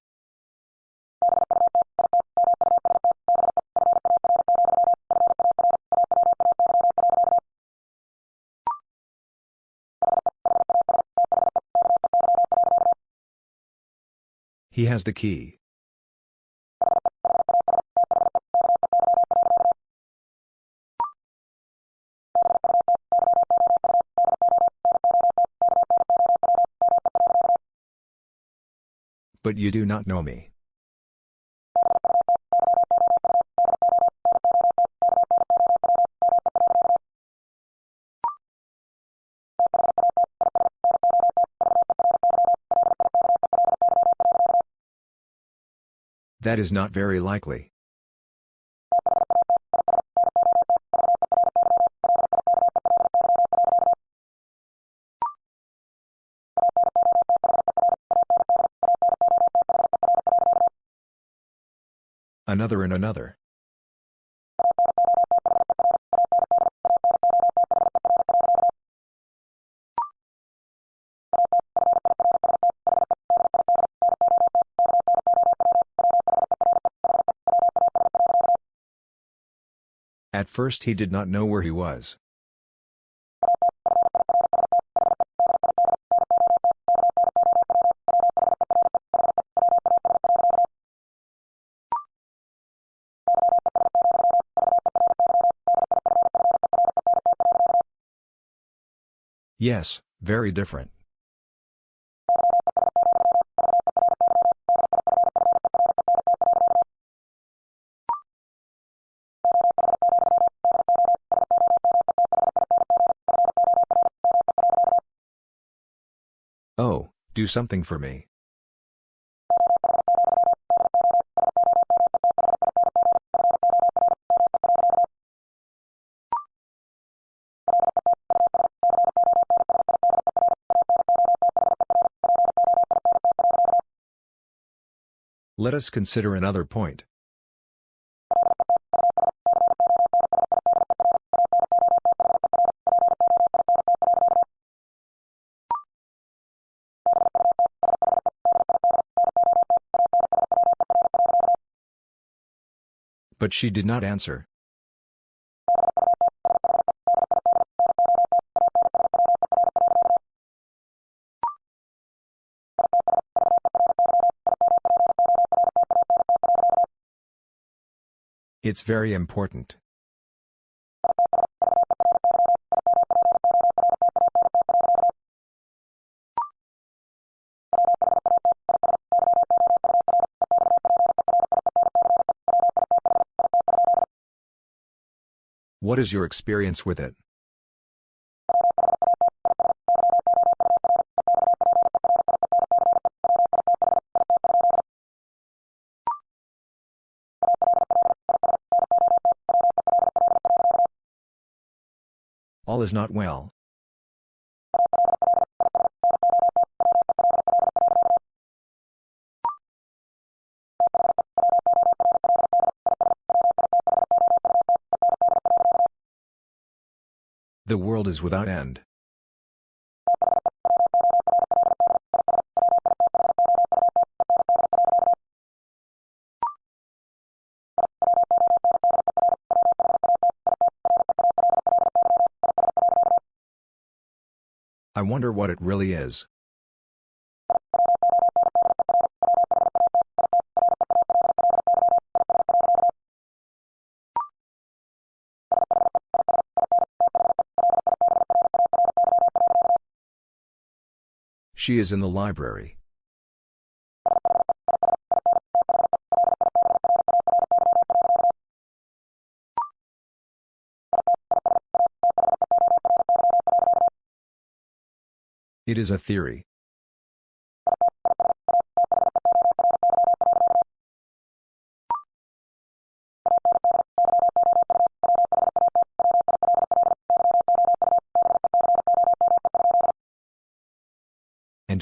He has the key. But you do not know me. That is not very likely. Another and another. First he did not know where he was. Yes, very different. Do something for me. Let us consider another point. But she did not answer. It's very important. What is your experience with it? All is not well. The world is without end. I wonder what it really is. She is in the library. It is a theory.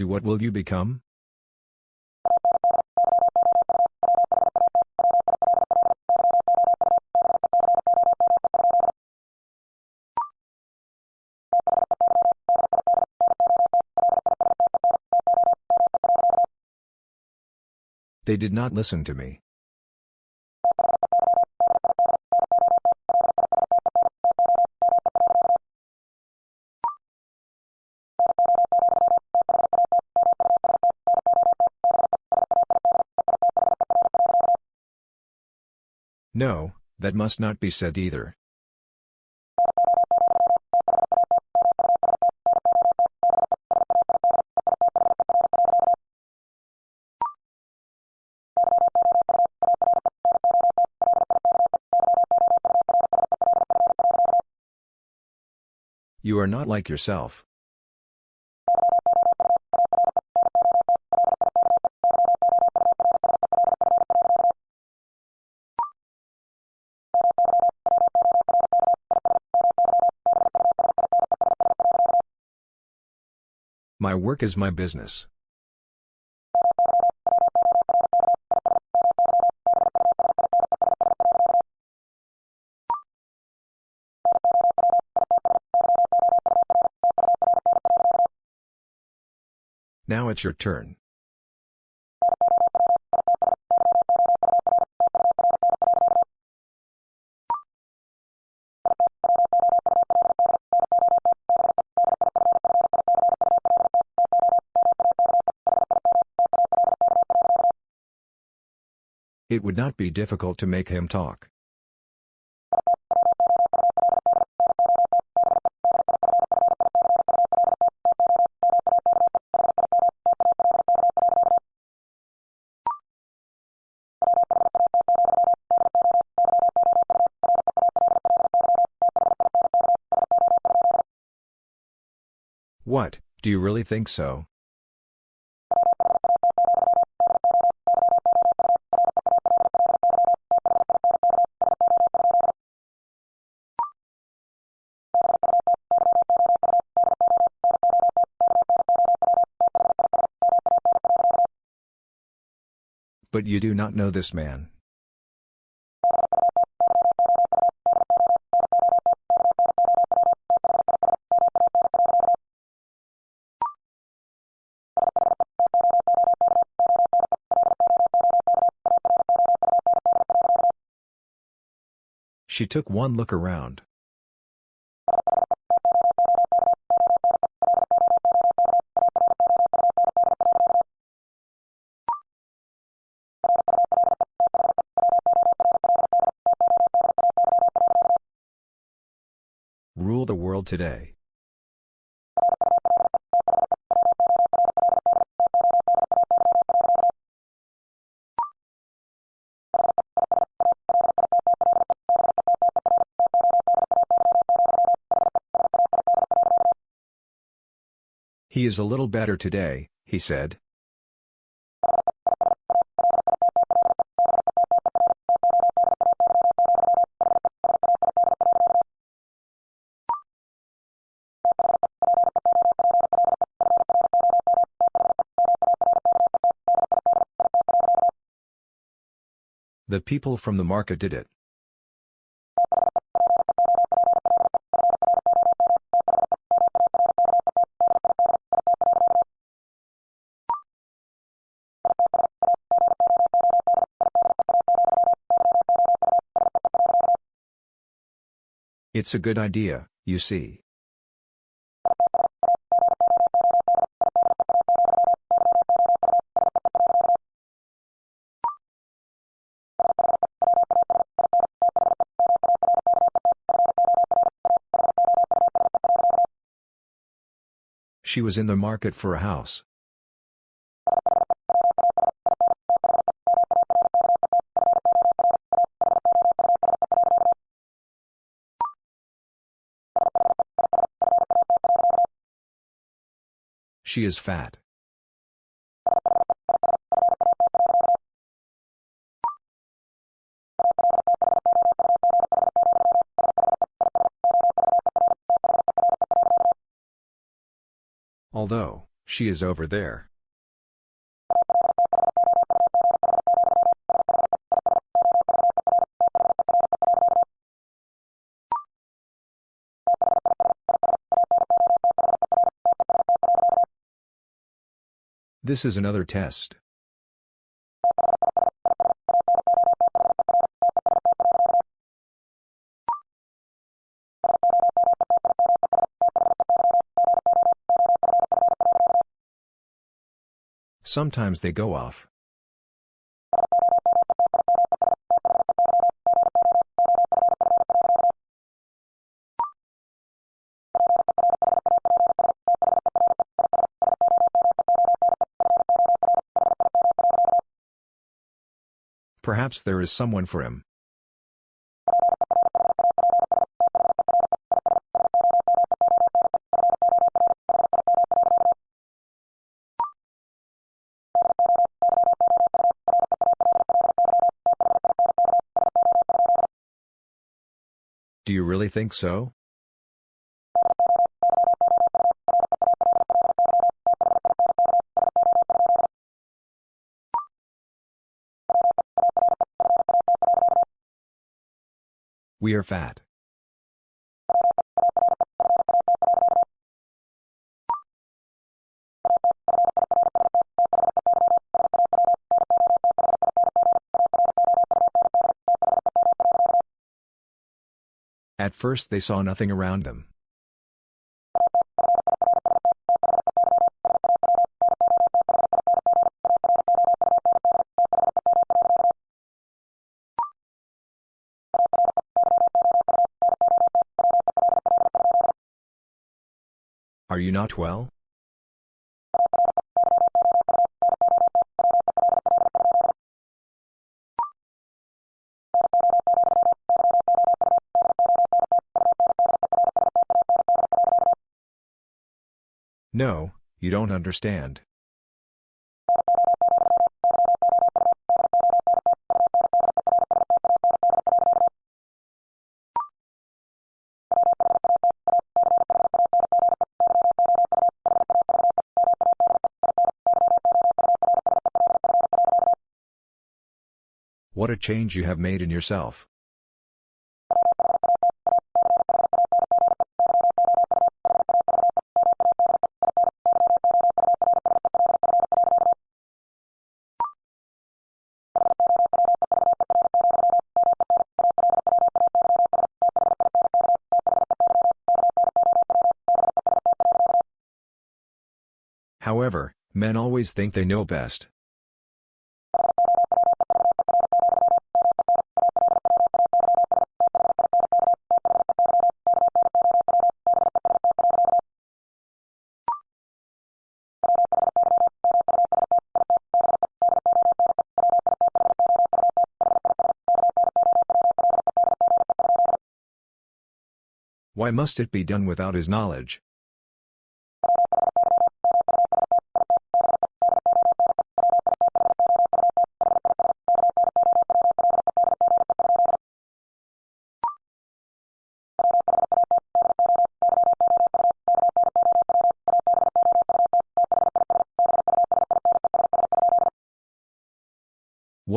what will you become? They did not listen to me. No, that must not be said either. You are not like yourself. Work is my business. Now it's your turn. It would not be difficult to make him talk. What, do you really think so? But you do not know this man. She took one look around. Today. He is a little better today, he said. The people from the market did it. It's a good idea, you see. She was in the market for a house. She is fat. Although, she is over there. This is another test. Sometimes they go off. Perhaps there is someone for him. Do you really think so? We are fat. First they saw nothing around them. Are you not well? No, you don't understand. What a change you have made in yourself. However, men always think they know best. Why must it be done without his knowledge?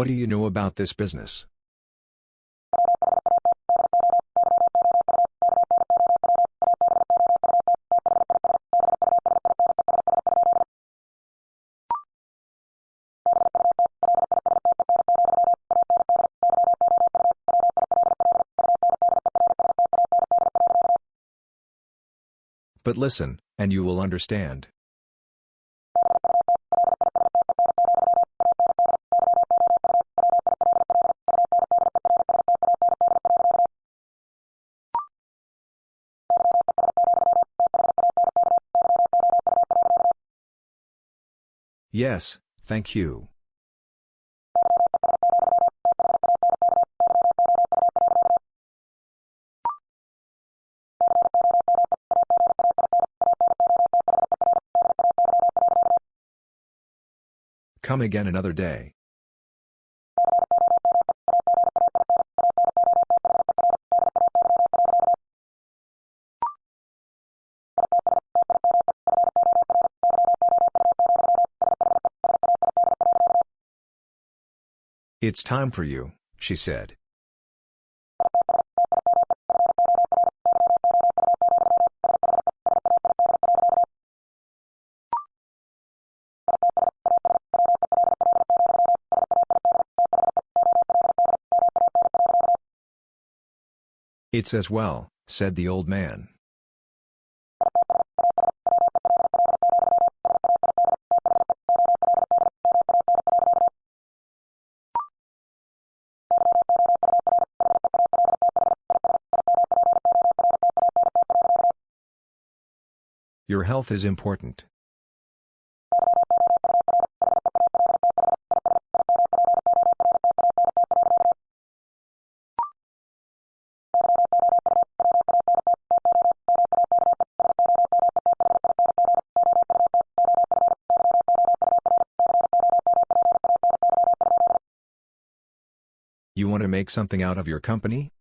What do you know about this business? But listen, and you will understand. Yes, thank you. Come again another day. It's time for you, she said. It's as well, said the old man. Health is important. You want to make something out of your company?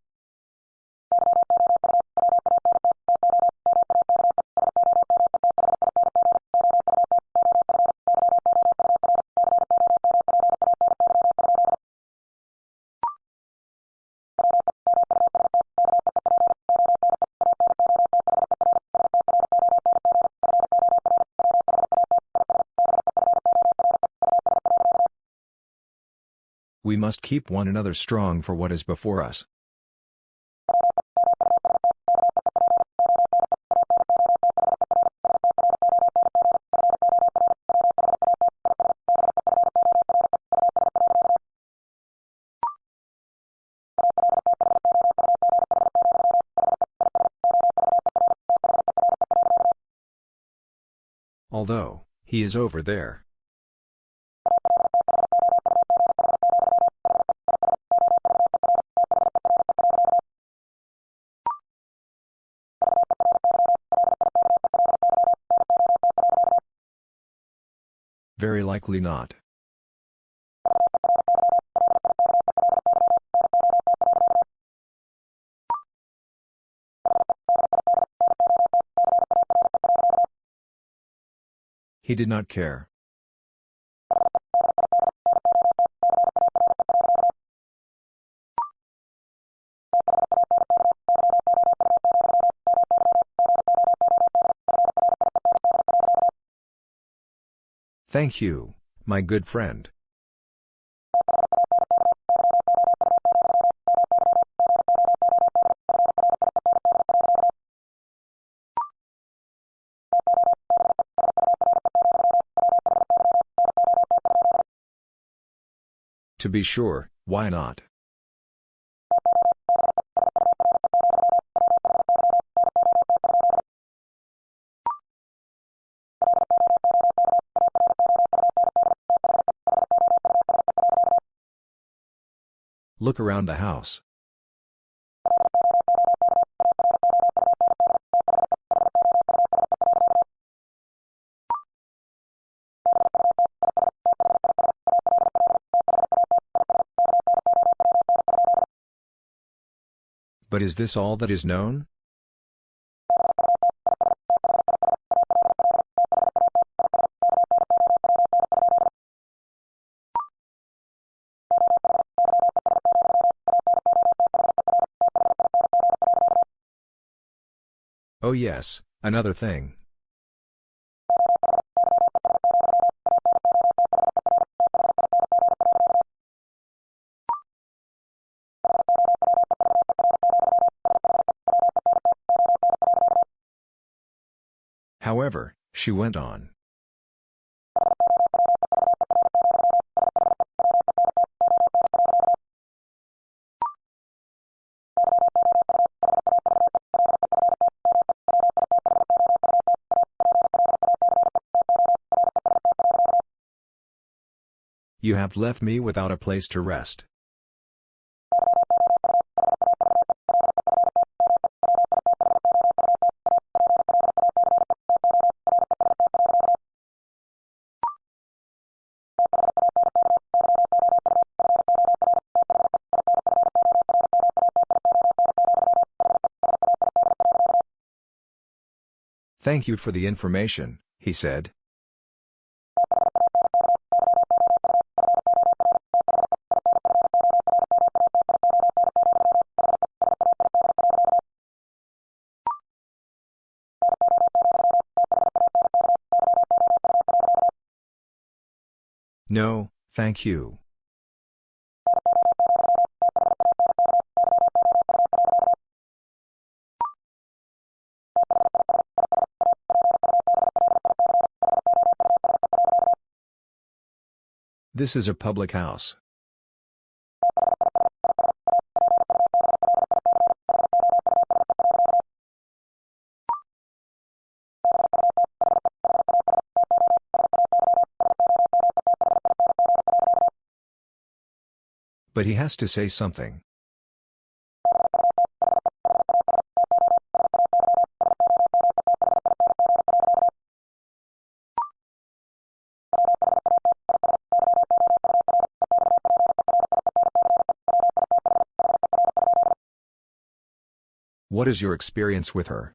We must keep one another strong for what is before us. Although, he is over there. Likely not. He did not care. Thank you, my good friend. To be sure, why not? Look around the house. But is this all that is known? Oh yes, another thing. However, she went on. Left me without a place to rest. Thank you for the information, he said. Thank you. This is a public house. But he has to say something. What is your experience with her?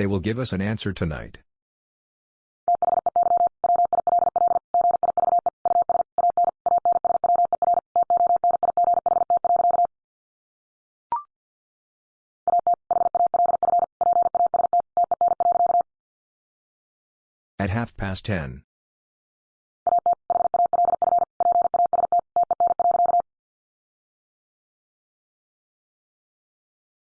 They will give us an answer tonight. At half past ten.